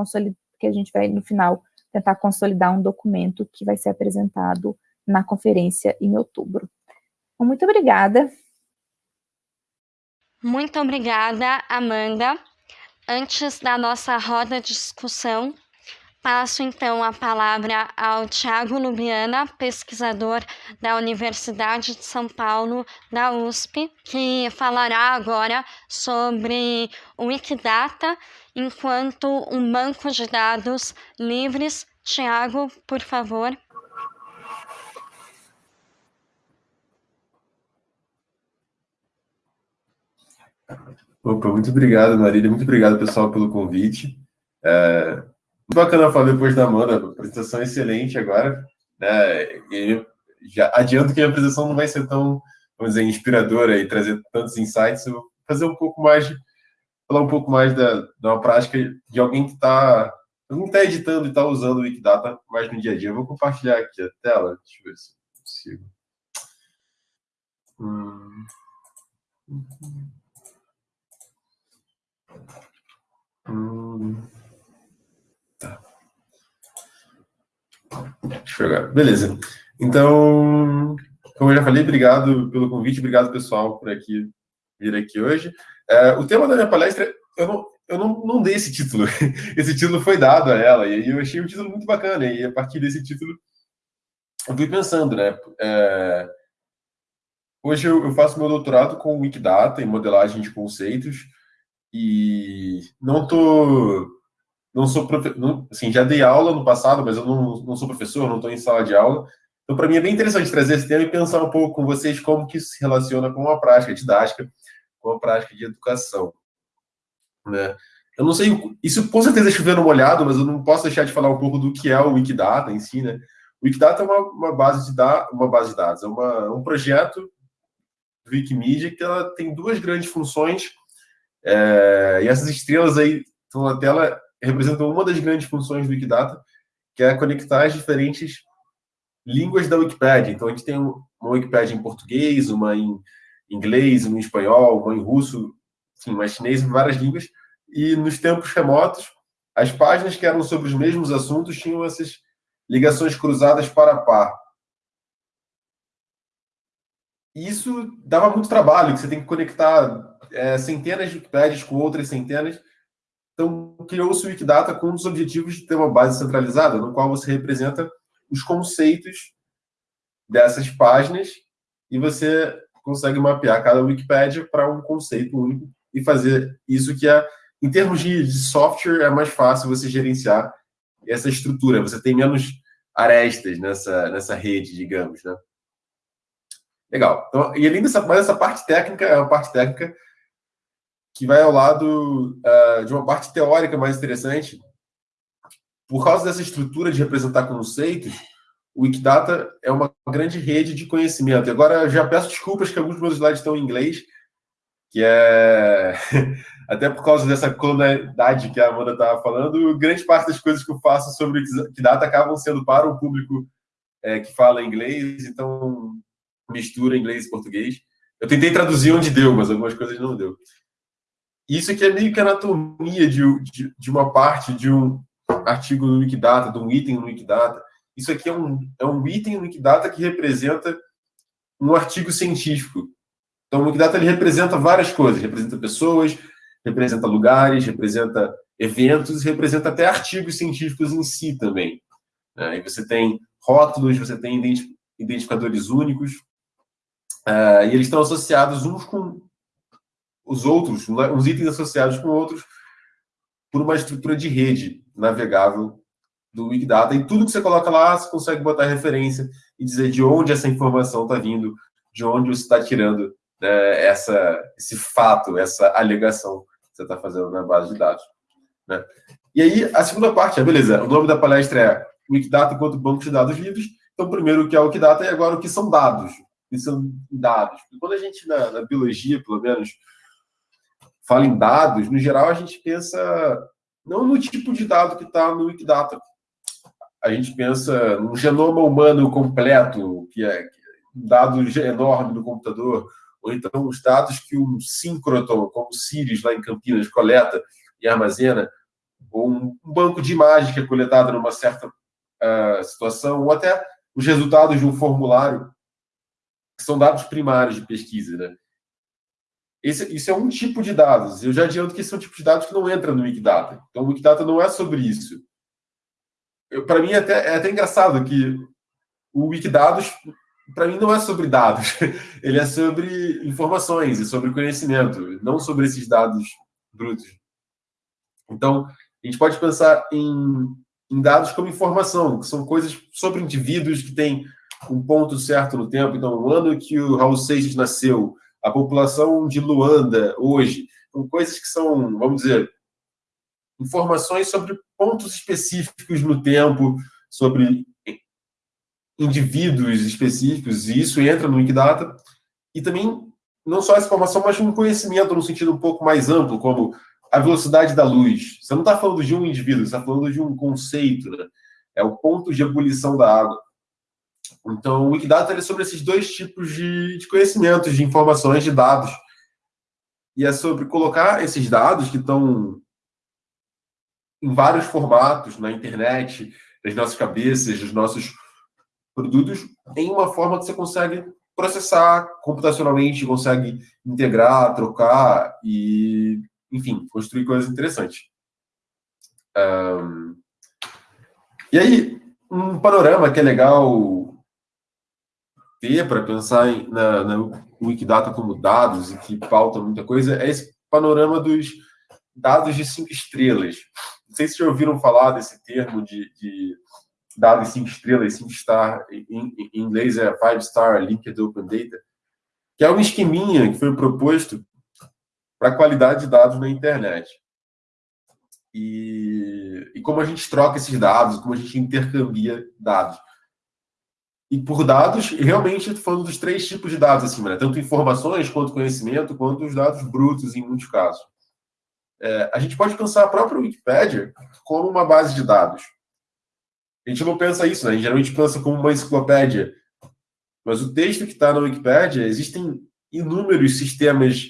S2: que a gente vai, no final, tentar consolidar um documento que vai ser apresentado na conferência em outubro. Então, muito obrigada.
S1: Muito obrigada, Amanda. Antes da nossa roda de discussão, Passo então a palavra ao Tiago Lubiana, pesquisador da Universidade de São Paulo, da USP, que falará agora sobre o Wikidata enquanto um banco de dados livres, Tiago, por favor.
S3: Opa, muito obrigado, Marília. Muito obrigado, pessoal, pelo convite. É, bacana falar depois da Amanda, apresentação excelente agora. Né? E já adianto que a apresentação não vai ser tão, vamos dizer, inspiradora e trazer tantos insights. Eu vou fazer um pouco mais, falar um pouco mais da, da prática de alguém que está não está editando e está usando o Wikidata mais no dia a dia. Eu vou compartilhar aqui a tela. Deixa eu ver se consigo. Hum. Ver. Beleza. Então, como eu já falei, obrigado pelo convite, obrigado pessoal por aqui vir aqui hoje. É, o tema da minha palestra, eu não, eu não, não dei esse título. Esse título foi dado a ela e eu achei um título muito bacana. E a partir desse título, eu fui pensando, né? É, hoje eu, eu faço meu doutorado com Wikidata em modelagem de conceitos e não tô não sou assim já dei aula no passado mas eu não, não sou professor não estou em sala de aula. Então para mim é bem interessante trazer esse tema e pensar um pouco com vocês como que isso se relaciona com a prática didática com a prática de educação né? Eu não sei isso com certeza é chovendo molhado mas eu não posso deixar de falar um pouco do que é o Wikidata em si né? O Wikidata é uma, uma base de dados uma base de dados é uma, um projeto do Wikimedia que ela tem duas grandes funções é, e essas estrelas aí estão na tela representam uma das grandes funções do Wikidata, que é conectar as diferentes línguas da Wikipedia. Então, a gente tem uma Wikipedia em português, uma em inglês, uma em espanhol, uma em russo, uma em chinês, várias línguas. E nos tempos remotos, as páginas que eram sobre os mesmos assuntos tinham essas ligações cruzadas para par. E isso dava muito trabalho, que você tem que conectar é, centenas de Wikipédias com outras centenas. Então, criou-se o Wikidata com um dos objetivos de ter uma base centralizada, no qual você representa os conceitos dessas páginas e você consegue mapear cada Wikipédia para um conceito único e fazer isso que é, em termos de, software, é mais fácil você gerenciar essa estrutura. Você tem menos arestas nessa, nessa rede, digamos, né? Legal. Então, e além dessa, mas essa parte técnica é uma parte técnica que vai ao lado uh, de uma parte teórica mais interessante. Por causa dessa estrutura de representar conceitos, o Wikidata é uma grande rede de conhecimento. E agora já peço desculpas que alguns dos meus slides estão em inglês, que é até por causa dessa colonialidade que a Amanda estava falando, grande parte das coisas que eu faço sobre o Wikidata acabam sendo para o público é, que fala inglês, então mistura inglês e português. Eu tentei traduzir onde deu, mas algumas coisas não deu. Isso aqui é meio que anatomia de, de, de, uma parte de um artigo no Wikidata, de um item no Wikidata. Isso aqui é um, é um item no Wikidata que representa um artigo científico. Então, o Wikidata ele representa várias coisas. Representa pessoas, representa lugares, representa eventos, representa até artigos científicos em si também. Aí você tem rótulos, você tem identificadores únicos, uh, e eles estão associados uns com os outros, uns itens associados com outros, por uma estrutura de rede navegável do Wikidata. E tudo que você coloca lá, você consegue botar referência e dizer de onde essa informação está vindo, de onde você está tirando né, essa, esse fato, essa alegação que você está fazendo na base de dados. Né? E aí, a segunda parte é, beleza, o nome da palestra é Wikidata enquanto banco de dados livres. Então, primeiro, o que é o Wikidata e agora o que são dados. O que são dados. Quando a gente, na, na biologia, pelo menos, fala em dados, no geral a gente pensa não no tipo de dado que está no Wikidata. A gente pensa no genoma humano completo, que é um dado enorme no computador, ou então os dados que um síncroton, como o Sirius lá em Campinas, coleta e armazena, ou um banco de imagens que é coletado numa certa uh, situação, ou até os resultados de um formulário, que são dados primários de pesquisa, né? Esse, isso é um tipo de dados. Eu já adianto que esse é um tipo de dados que não entra no Wikidata. Então, o Wikidata não é sobre isso. Para mim, é até, é até engraçado que o Wikidados, para mim, não é sobre dados. Ele é sobre informações e sobre conhecimento, não sobre esses dados brutos. Então, a gente pode pensar em em dados como informação, que são coisas sobre indivíduos que têm um ponto certo no tempo. Então, o ano que o Raul Seixas nasceu, a população de Luanda hoje, são coisas que são, vamos dizer, informações sobre pontos específicos no tempo, sobre indivíduos específicos, e isso entra no Wikidata. E também, não só essa informação, mas um conhecimento no sentido um pouco mais amplo, como a velocidade da luz. Você não está falando de um indivíduo, você está falando de um conceito, né? É o ponto de ebulição da água. Então, o Wikidata é sobre esses dois tipos de, de conhecimentos, de informações, de dados. E é sobre colocar esses dados que estão em vários formatos na internet, nas nossas cabeças, nos nossos produtos, em uma forma que você consegue processar computacionalmente, consegue integrar, trocar e enfim, construir coisas interessantes. Um, e aí, um panorama que é legal ter para pensar em, na, na Wikidata como dados e que pauta muita coisa é esse panorama dos dados de cinco estrelas. Não sei se já ouviram falar desse termo de, de dados cinco estrelas, cinco star, em, em inglês é five star linked open data, que é um esqueminha que foi proposto para a qualidade de dados na internet. E, e como a gente troca esses dados, como a gente intercambia dados. E por dados, realmente estou falando dos três tipos de dados acima, né? tanto informações quanto conhecimento, quanto os dados brutos em muitos casos. É, a gente pode pensar a própria Wikipédia como uma base de dados. A gente não pensa isso, né? A gente geralmente pensa como uma enciclopédia. Mas o texto que está na Wikipédia, existem inúmeros sistemas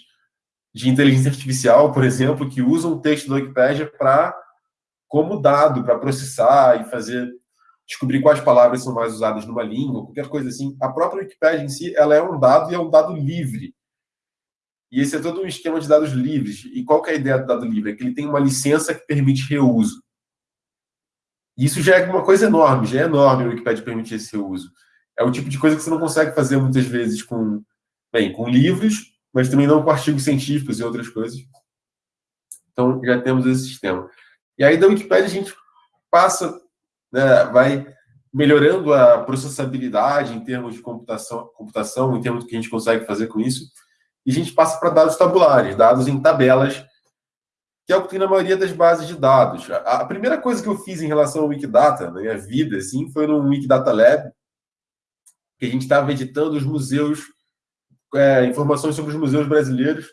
S3: de inteligência artificial, por exemplo, que usam o texto do Wikipedia para como dado para processar e fazer descobrir quais palavras são mais usadas numa língua, qualquer coisa assim. A própria Wikipedia em si, ela é um dado e é um dado livre. E esse é todo um esquema de dados livres. E qual é a ideia do dado livre? É que ele tem uma licença que permite reuso. E isso já é uma coisa enorme, já é enorme o Wikipedia permitir esse reuso. É o tipo de coisa que você não consegue fazer muitas vezes com, bem, com livros mas também não com artigos científicos e outras coisas. Então, já temos esse sistema. E aí, da Wikipedia, a gente passa, né, vai melhorando a processabilidade em termos de computação, computação, em termos do que a gente consegue fazer com isso, e a gente passa para dados tabulares, dados em tabelas, que é o que tem na maioria das bases de dados. A, primeira coisa que eu fiz em relação ao Wikidata, na minha vida, assim, foi no Wikidata Lab, que a gente estava editando os museus é, informações sobre os museus brasileiros.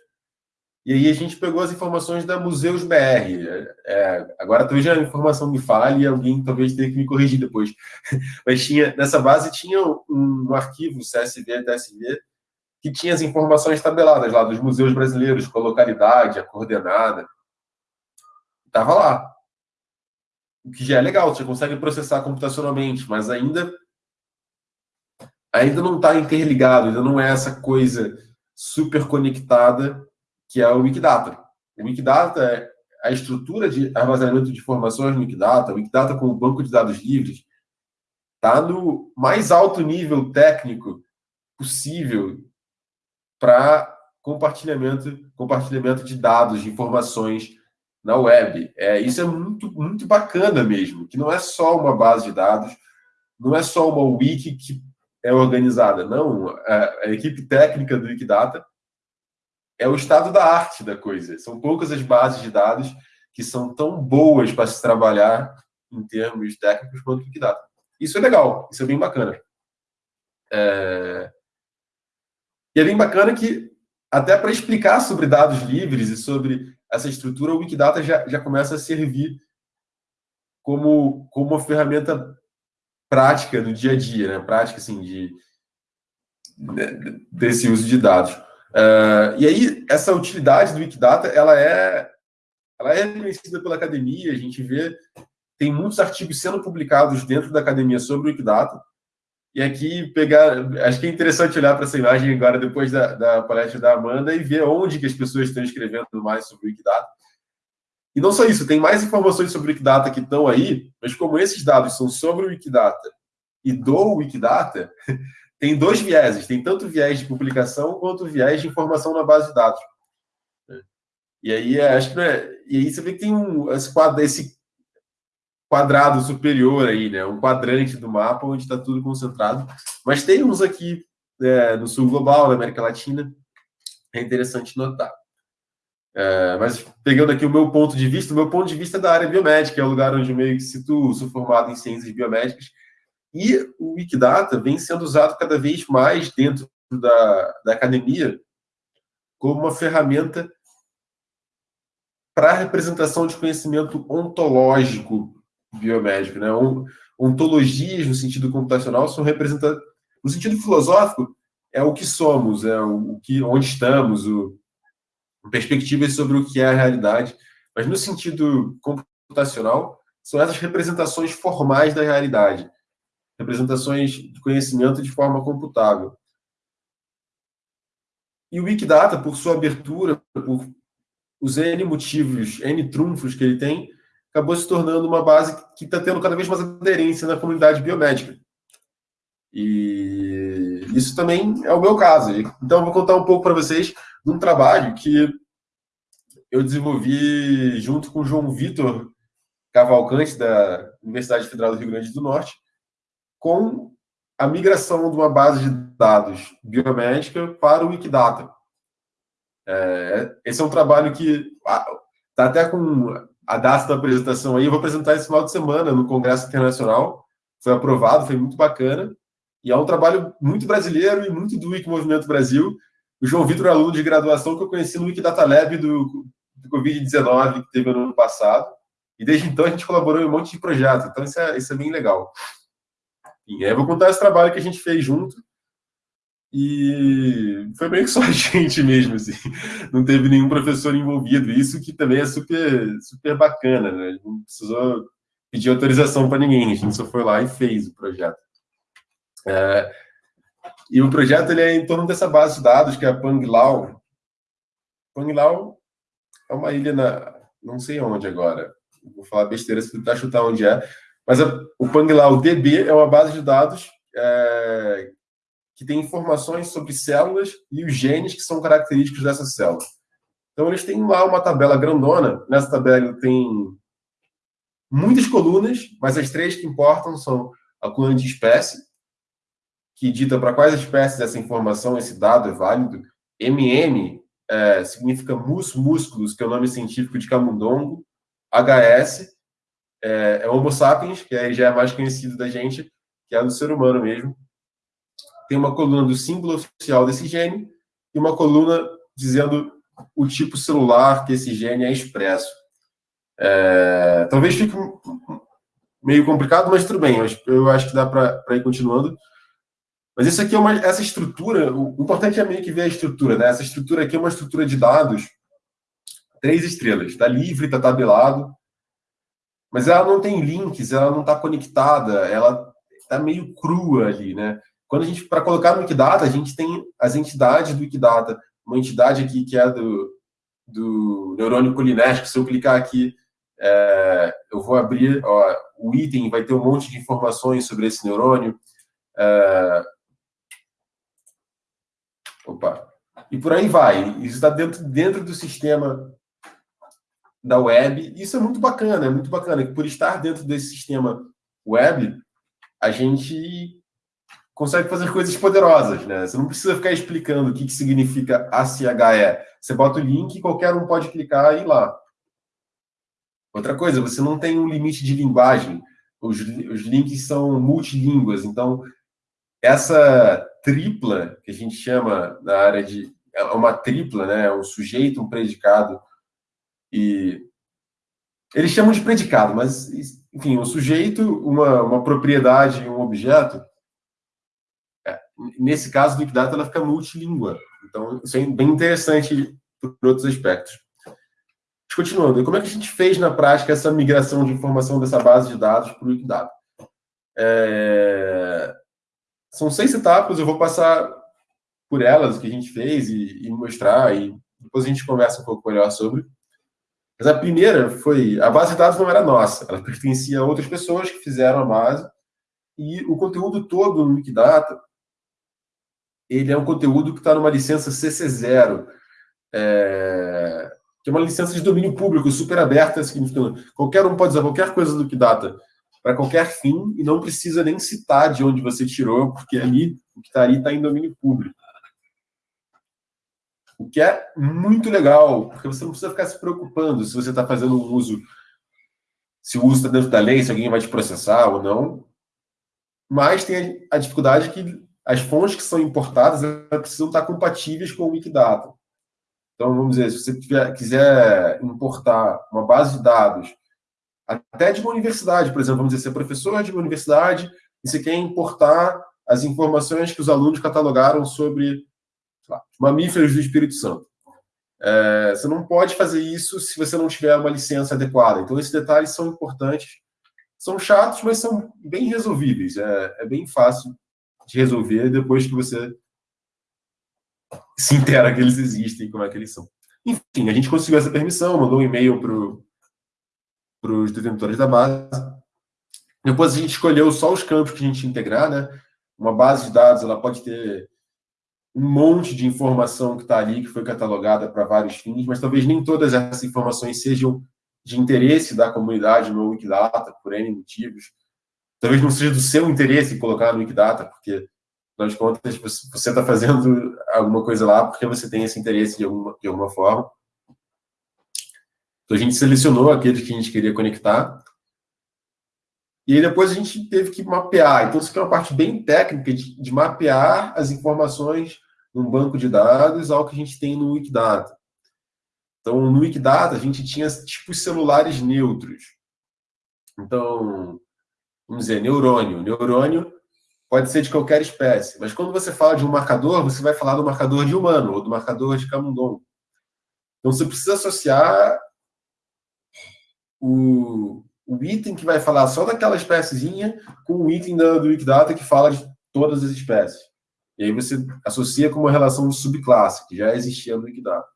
S3: E aí a gente pegou as informações da Museus BR. É, agora talvez a informação me fale e alguém talvez tenha que me corrigir depois. Mas tinha nessa base tinha um, um arquivo CSV, TSV, que tinha as informações tabeladas lá dos museus brasileiros, com a localidade, a coordenada. Estava lá. O que já é legal, você consegue processar computacionalmente, mas ainda ainda não está interligado, ainda não é essa coisa super conectada que é o Wikidata. O Wikidata é a estrutura de armazenamento de informações no Wikidata, o Wikidata como banco de dados livres, está no mais alto nível técnico possível para compartilhamento, compartilhamento de dados, de informações na web. É, isso é muito, muito bacana mesmo, que não é só uma base de dados, não é só uma wiki que é organizada. Não, a, a equipe técnica do Wikidata é o estado da arte da coisa. São poucas as bases de dados que são tão boas para se trabalhar em termos técnicos quanto o Wikidata. Isso é legal, isso é bem bacana. É... E é bem bacana que, até para explicar sobre dados livres e sobre essa estrutura, o Wikidata já, já começa a servir como, como uma ferramenta prática no dia a dia, né? Prática, assim, de, desse uso de dados. Uh, e aí, essa utilidade do Wikidata, ela é, ela é reconhecida pela academia, a gente vê, tem muitos artigos sendo publicados dentro da academia sobre o Wikidata, e aqui pegar, acho que é interessante olhar para essa imagem agora, depois da, da palestra da Amanda, e ver onde que as pessoas estão escrevendo mais sobre o Wikidata. E não só isso, tem mais informações sobre o Wikidata que estão aí, mas como esses dados são sobre o Wikidata e do Wikidata, tem dois vieses. Tem tanto viés de publicação quanto viés de informação na base de dados. E aí, é, acho que é, e aí você vê que tem um, esse quadro, esse, quadrado superior aí, né? Um quadrante do mapa onde está tudo concentrado. Mas tem uns aqui é, no sul global, na América Latina. É interessante notar. É, mas pegando aqui o meu ponto de vista, o meu ponto de vista é da área biomédica, é o lugar onde eu meio que situo, sou formado em ciências biomédicas, e o Wikidata vem sendo usado cada vez mais dentro da, da academia como uma ferramenta para a representação de conhecimento ontológico biomédico. Né? Ontologias, no sentido computacional, são representadas. No sentido filosófico, é o que somos, é o que, onde estamos, o, perspectivas sobre o que é a realidade. Mas no sentido computacional, são essas representações formais da realidade, representações de conhecimento de forma computável. E o Wikidata, por sua abertura, por os N motivos, N trunfos que ele tem, acabou se tornando uma base que está tendo cada vez mais aderência na comunidade biomédica. E isso também é o meu caso. Então, vou contar um pouco para vocês de um trabalho que eu desenvolvi junto com o João Vitor Cavalcante, da Universidade Federal do Rio Grande do Norte, com a migração de uma base de dados biomédica para o Wikidata. É, esse é um trabalho que está até com a data da apresentação aí. Eu vou apresentar esse final de semana no Congresso Internacional. Foi aprovado, foi muito bacana. E é um trabalho muito brasileiro e muito do Wiki Movimento Brasil. O João Vitor é aluno de graduação que eu conheci no Wikidata Lab do, do Covid-19 que teve no ano passado. E desde então a gente colaborou em um monte de projetos. Então isso é, isso é bem legal. E aí eu vou contar esse trabalho que a gente fez junto. E foi meio que só a gente mesmo, assim. Não teve nenhum professor envolvido. Isso que também é super, super bacana, né? Não precisou pedir autorização para ninguém. A gente só foi lá e fez o projeto. É, e o projeto ele é em torno dessa base de dados, que é a Panglau. Panglau é uma ilha na... não sei onde agora. Vou falar besteira se tentar chutar onde é. Mas a, o Panglau DB é uma base de dados é, que tem informações sobre células e os genes que são característicos dessas células. Então, eles têm lá uma tabela grandona. Nessa tabela tem muitas colunas, mas as três que importam são a coluna de espécie, que dita para quais espécies essa informação, esse dado é válido. MM é, significa mus músculos, que é o nome científico de camundongo. HS é, é Homo sapiens, que aí já é mais conhecido da gente, que é do ser humano mesmo tem uma coluna do símbolo oficial desse gene e uma coluna dizendo o tipo celular que esse gene é expresso. É, talvez fique meio complicado, mas tudo bem, eu acho que dá para ir continuando. Mas isso aqui é uma, essa estrutura, o importante é meio que ver a estrutura, né? Essa estrutura aqui é uma estrutura de dados, três estrelas, está livre, está tabelado, mas ela não tem links, ela não está conectada, ela está meio crua ali, né? Quando a gente, para colocar no Wikidata, a gente tem as entidades do Wikidata. Uma entidade aqui que é do, do neurônio colinérgico. Se eu clicar aqui, é, eu vou abrir ó, o item, vai ter um monte de informações sobre esse neurônio. É, opa. E por aí vai. Isso está dentro, dentro do sistema da web. Isso é muito bacana, é muito bacana. Por estar dentro desse sistema web, a gente consegue fazer coisas poderosas, né? Você não precisa ficar explicando o que, que significa ACHE. Você bota o link e qualquer um pode clicar e ir lá. Outra coisa, você não tem um limite de linguagem. Os, os links são multilínguas. Então, essa tripla, que a gente chama na área de... É uma tripla, né? É um sujeito, um predicado e... Eles chamam de predicado, mas, enfim, um sujeito, uma, uma propriedade, um objeto, nesse caso, Big Data ela fica multilíngua. Então, isso é bem interessante por outros aspectos. Continuando, como é que a gente fez na prática essa migração de informação dessa base de dados para o Big Data? É... São seis etapas, eu vou passar por elas, o que a gente fez e, e mostrar, e depois a gente conversa um pouco melhor sobre. Mas a primeira foi, a base de dados não era nossa, ela pertencia a outras pessoas que fizeram a base, e o conteúdo todo no Wikidata ele é um conteúdo que está numa licença CC0, é, que é uma licença de domínio público super aberta, significando qualquer um pode usar qualquer coisa do Wikidata para qualquer fim e não precisa nem citar de onde você tirou, porque ali o que está ali está em domínio público. O que é muito legal, porque você não precisa ficar se preocupando se você está fazendo um uso, se o uso está dentro da lei, se alguém vai te processar ou não. Mas tem a dificuldade que as fontes que são importadas precisam estar compatíveis com o Wikidata. Então, vamos dizer, se você tiver, quiser importar uma base de dados, até de uma universidade, por exemplo, vamos dizer, você é professor de uma universidade e você quer importar as informações que os alunos catalogaram sobre mamíferos do Espírito Santo. É, você não pode fazer isso se você não tiver uma licença adequada. Então, esses detalhes são importantes. São chatos, mas são bem resolvíveis. É, é bem fácil de resolver depois que você se intera que eles existem, como é que eles são. Enfim, a gente conseguiu essa permissão, mandou um e-mail para os detentores da base. Depois a gente escolheu só os campos que a gente integrar, né? Uma base de dados, ela pode ter um monte de informação que está ali, que foi catalogada para vários fins, mas talvez nem todas essas informações sejam de interesse da comunidade no Wikidata, por N motivos. Talvez não seja do seu interesse colocar no Wikidata, porque afinal de contas, você está fazendo alguma coisa lá porque você tem esse interesse de alguma, de alguma forma. Então, a gente selecionou aqueles que a gente queria conectar. E aí, depois, a gente teve que mapear. Então, isso aqui é uma parte bem técnica de, de mapear as informações num banco de dados ao que a gente tem no Wikidata. Então, no Wikidata, a gente tinha tipos celulares neutros. Então, vamos dizer, neurônio. Neurônio pode ser de qualquer espécie. Mas quando você fala de um marcador, você vai falar do marcador de humano ou do marcador de camundongo. Então você precisa associar o, o item que vai falar só daquela espéciezinha com o item da, do Wikidata que fala de todas as espécies. E aí você associa com uma relação de subclasse, que já existia no Wikidata.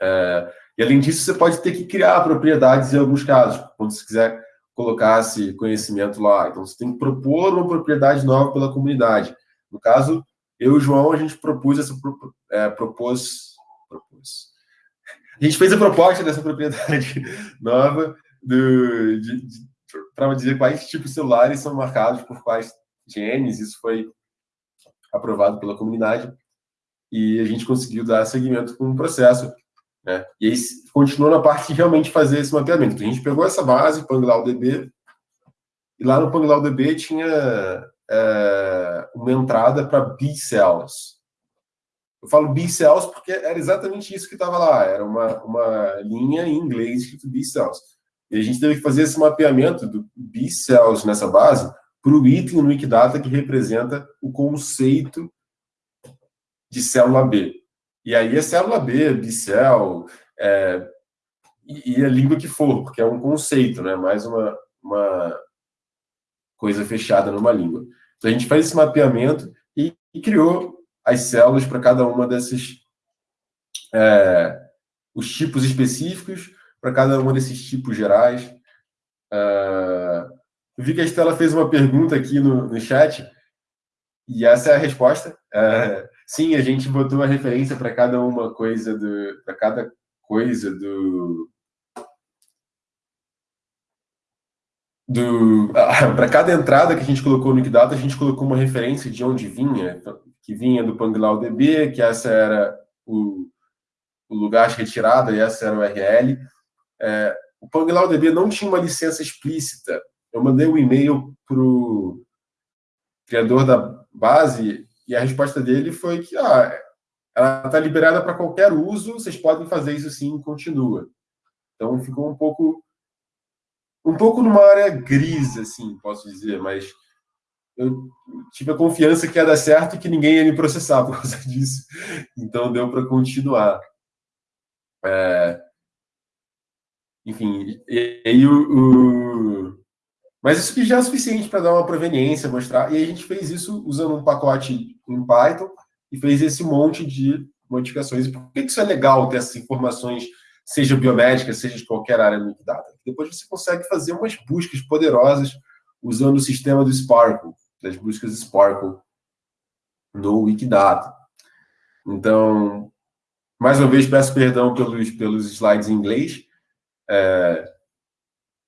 S3: É, e além disso, você pode ter que criar propriedades em alguns casos, quando você quiser colocasse conhecimento lá. Então, você tem que propor uma propriedade nova pela comunidade. No caso, eu e o João, a gente propôs essa é, propôs, propôs. A gente fez a proposta dessa propriedade nova para dizer quais tipos celulares são marcados por quais genes. Isso foi aprovado pela comunidade e a gente conseguiu dar seguimento com o processo. Né? E aí continuou na parte de realmente fazer esse mapeamento. Então, a gente pegou essa base, PangLawDB, e lá no PangLawDB tinha é, uma entrada para B-Cells. Eu falo B-Cells porque era exatamente isso que estava lá. Era uma, uma linha em inglês escrito B-Cells. E a gente teve que fazer esse mapeamento do B-Cells nessa base para o item no Wikidata que representa o conceito de célula B. E aí é célula B, bicel, é, e, a língua que for, porque é um conceito, né? mais uma, uma coisa fechada numa língua. Então a gente faz esse mapeamento e, e criou as células para cada uma desses é, os tipos específicos para cada um desses tipos gerais. É, eu vi que a Estela fez uma pergunta aqui no, no chat e essa é a resposta. É, sim, a gente botou uma referência para cada uma coisa do, para cada coisa do, do ah, para cada entrada que a gente colocou no Wikidata, a gente colocou uma referência de onde vinha, que vinha do PangLawDB, que essa era o, o lugar de retirada e essa era o URL. É, o PangLawDB não tinha uma licença explícita. Eu mandei um e-mail para o criador da base, e a resposta dele foi que ah, ela está liberada para qualquer uso, vocês podem fazer isso sim, continua. Então ficou um pouco um pouco numa área gris, assim, posso dizer, mas eu tive a confiança que ia dar certo e que ninguém ia me processar por causa disso. Então deu para continuar. É... Enfim, e aí o, o, mas isso que já é suficiente para dar uma proveniência, mostrar. E a gente fez isso usando um pacote em Python e fez esse monte de modificações. E por que isso é legal ter essas informações, seja biomédicas, seja de qualquer área do Big Data? Depois você consegue fazer umas buscas poderosas usando o sistema do Sparkle, das buscas Sparkle no Wikidata. Então, Mais uma vez, peço perdão pelos, pelos slides em inglês. É,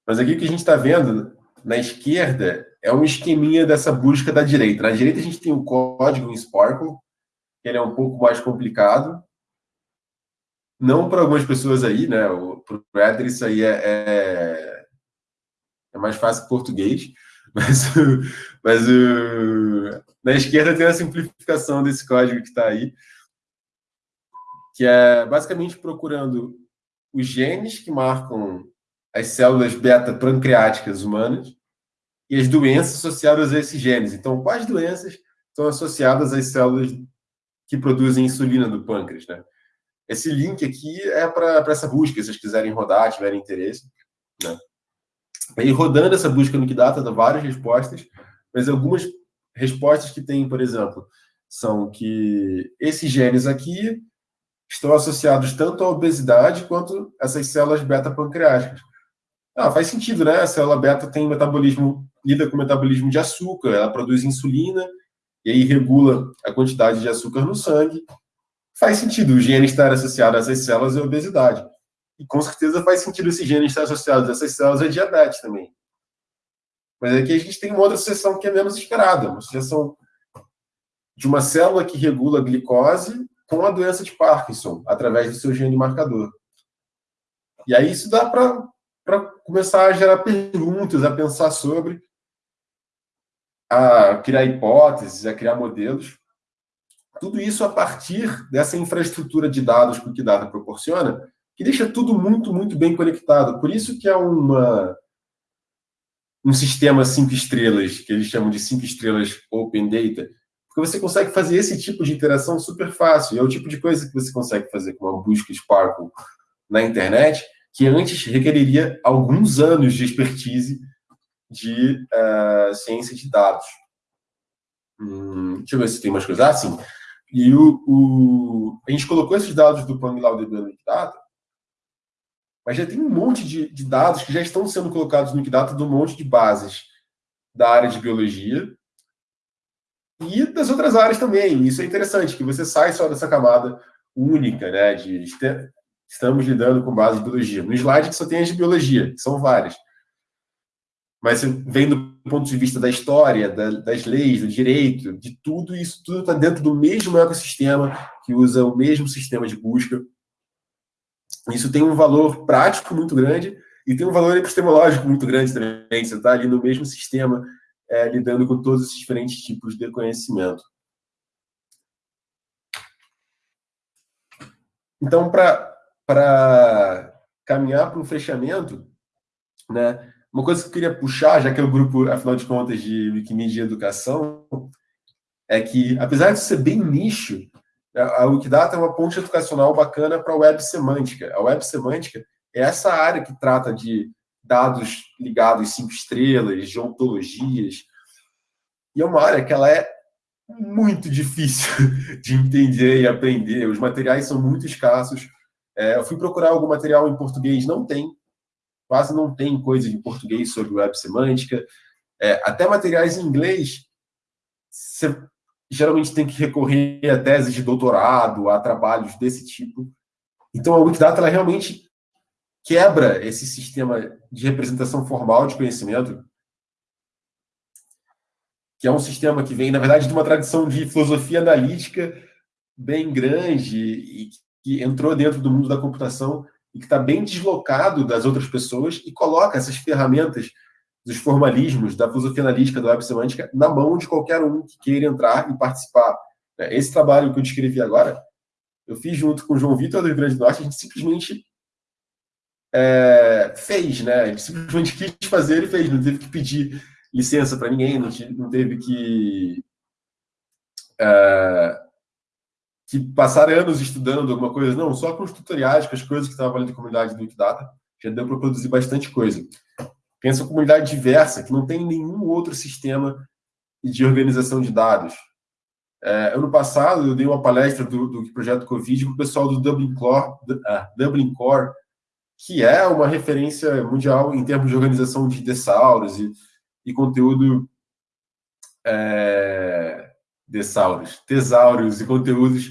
S3: mas aqui o que a gente está vendo na esquerda é um esqueminha dessa busca da direita. Na direita a gente tem o código em Sparkle, que ele é um pouco mais complicado. Não para algumas pessoas aí, né? Para o Éder isso aí é, é, é, mais fácil português. Mas, mas na esquerda tem a simplificação desse código que está aí, que é basicamente procurando os genes que marcam as células beta-pancreáticas humanas e as doenças associadas a esses genes. Então, quais doenças estão associadas às células que produzem insulina do pâncreas, né? Esse link aqui é para essa busca, se vocês quiserem rodar, tiverem interesse, né? E rodando essa busca no Kidata dá várias respostas, mas algumas respostas que tem, por exemplo, são que esses genes aqui estão associados tanto à obesidade quanto essas células beta-pancreáticas. Ah, faz sentido, né? A célula beta tem metabolismo, lida com metabolismo de açúcar, ela produz insulina e aí regula a quantidade de açúcar no sangue. Faz sentido o gene estar associado a essas células a obesidade. E com certeza faz sentido esse gene estar associado a essas células a diabetes também. Mas aqui a gente tem uma outra associação que é menos esperada, uma associação de uma célula que regula a glicose com a doença de Parkinson, através do seu gene marcador. E aí isso dá para para começar a gerar perguntas, a pensar sobre, a criar hipóteses, a criar modelos. Tudo isso a partir dessa infraestrutura de dados que o Kidata proporciona, que deixa tudo muito, muito bem conectado. Por isso que é uma, um sistema cinco estrelas, que eles chamam de cinco estrelas Open Data, porque você consegue fazer esse tipo de interação super fácil. É o tipo de coisa que você consegue fazer com uma busca Sparkle na internet, que antes requeriria alguns anos de expertise de uh, ciência de dados. Hum, deixa eu ver se tem mais coisas. Ah, sim. E o, o, a gente colocou esses dados do PangLaudB no Wikidata, mas já tem um monte de, de, dados que já estão sendo colocados no Wikidata de um monte de bases da área de biologia e das outras áreas também. Isso é interessante, que você sai só dessa camada única, né, de estamos lidando com base de biologia. No slide que só tem as de biologia, que são várias. Mas vem do ponto de vista da história, da, das leis, do direito, de tudo, isso tudo está dentro do mesmo ecossistema, que usa o mesmo sistema de busca. Isso tem um valor prático muito grande e tem um valor epistemológico muito grande também. Você está ali no mesmo sistema, é, lidando com todos esses diferentes tipos de conhecimento. Então, para para caminhar para um fechamento, né? Uma coisa que eu queria puxar, já que é o grupo, afinal de contas, de Wikimedia Educação, é que, apesar de ser bem nicho, a Wikidata é uma ponte educacional bacana para a web semântica. A web semântica é essa área que trata de dados ligados cinco estrelas, de ontologias, e é uma área que ela é muito difícil de entender e aprender. Os materiais são muito escassos. É, eu fui procurar algum material em português, não tem. Quase não tem coisa em português sobre web semântica. É, até materiais em inglês, você geralmente tem que recorrer a teses de doutorado, a trabalhos desse tipo. Então, a Wikidata ela realmente quebra esse sistema de representação formal de conhecimento, que é um sistema que vem, na verdade, de uma tradição de filosofia analítica bem grande e que entrou dentro do mundo da computação e que está bem deslocado das outras pessoas e coloca essas ferramentas dos formalismos, da filosofia analítica, da web semântica, na mão de qualquer um que queira entrar e participar. É, esse trabalho que eu descrevi agora, eu fiz junto com o João Vitor do Rio Grande do Norte, a gente simplesmente é, fez, né? A gente simplesmente quis fazer e fez, não teve que pedir licença para ninguém, não, teve que é, que passaram anos estudando alguma coisa, não, só com os tutoriais, com as coisas que estavam ali na comunidade do Wikidata, já deu para produzir bastante coisa. Pensa uma comunidade diversa, que não tem nenhum outro sistema de organização de dados. É, ano passado, eu dei uma palestra do, do projeto Covid com o pessoal do Dublin Core, uh, Dublin Core, que é uma referência mundial em termos de organização de dessauros e, e conteúdo é, dessauros, tesauros e conteúdos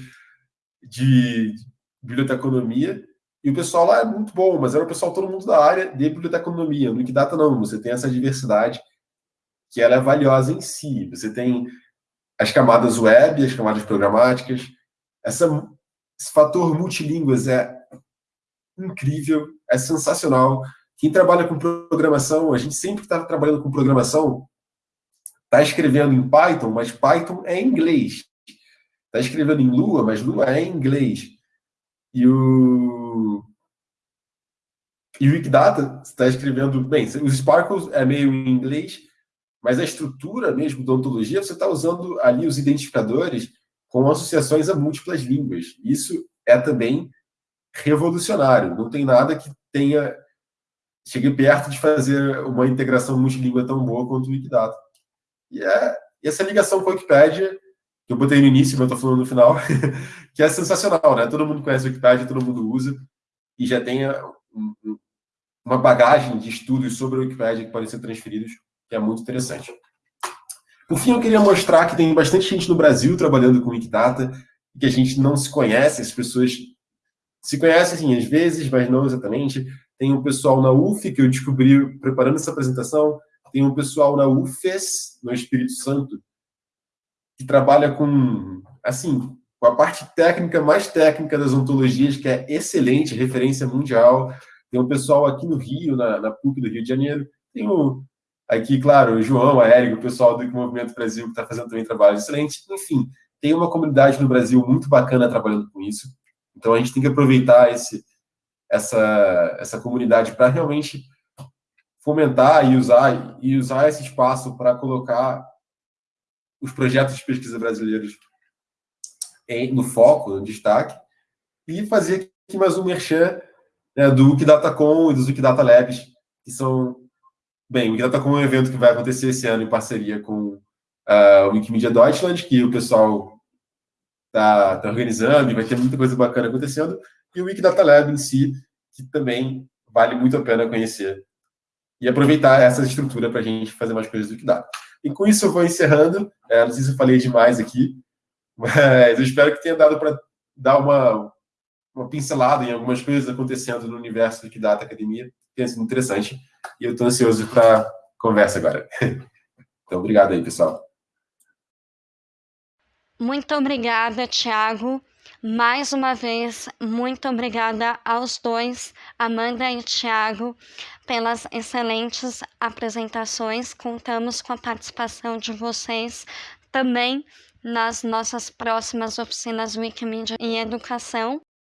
S3: de biblioteconomia, e o pessoal lá é muito bom, mas era o pessoal todo mundo da área de biblioteconomia. No Wikidata não, você tem essa diversidade que ela é valiosa em si. Você tem as camadas web, as camadas programáticas. Essa, esse fator multilínguas é incrível, é sensacional. Quem trabalha com programação, a gente sempre está trabalhando com programação, está escrevendo em Python, mas Python é inglês. Está escrevendo em Lua, mas Lua é inglês. E o, e o Wikidata está escrevendo, bem, os Sparkles é meio em inglês, mas a estrutura mesmo da ontologia, você está usando ali os identificadores com associações a múltiplas línguas. Isso é também revolucionário. Não tem nada que tenha chegue perto de fazer uma integração multilíngua tão boa quanto o Wikidata. E é e essa ligação com a Wikipédia, que eu botei no início, mas estou falando no final, que é sensacional, né? Todo mundo conhece a Wikipédia, todo mundo usa, e já tem uma bagagem de estudos sobre a Wikipédia que podem ser transferidos que é muito interessante. Por fim, eu queria mostrar que tem bastante gente no Brasil trabalhando com Wikidata, que a gente não se conhece, as pessoas se conhecem, assim, às vezes, mas não exatamente. Tem um pessoal na UF, que eu descobri preparando essa apresentação, tem um pessoal na UFES, no Espírito Santo, que trabalha com, assim, com a parte técnica, mais técnica das ontologias, que é excelente, referência mundial. Tem um pessoal aqui no Rio, na, na PUC do Rio de Janeiro. Tem o Aqui, claro, o João, a Érica, o pessoal do Movimento Brasil, que está fazendo também trabalho excelente. Enfim, tem uma comunidade no Brasil muito bacana trabalhando com isso. Então, a gente tem que aproveitar esse, essa, essa comunidade para realmente fomentar e usar, e usar esse espaço para colocar os projetos de pesquisa brasileiros em, no foco, no destaque, e fazer aqui mais um merchan né, do Wikidata.com e dos Wikidata Labs, que são Bem, o Wikidata com um evento que vai acontecer esse ano em parceria com uh, o Wikimedia Deutschland, que o pessoal está tá organizando e vai ter muita coisa bacana acontecendo, e o Wikidata Lab em si, que também vale muito a pena conhecer e aproveitar essa estrutura para a gente fazer mais coisas do Wikidata. E com isso eu vou encerrando, é, não sei se eu falei demais aqui, mas eu espero que tenha dado para dar uma, uma pincelada em algumas coisas acontecendo no universo do Wikidata Academia, tem sido interessante. E eu estou ansioso para a conversa agora. Então, obrigado aí, pessoal.
S1: Muito obrigada, Tiago. Mais uma vez, muito obrigada aos dois, Amanda e Tiago, pelas excelentes apresentações. Contamos com a participação de vocês também nas nossas próximas oficinas Wikimedia e Educação.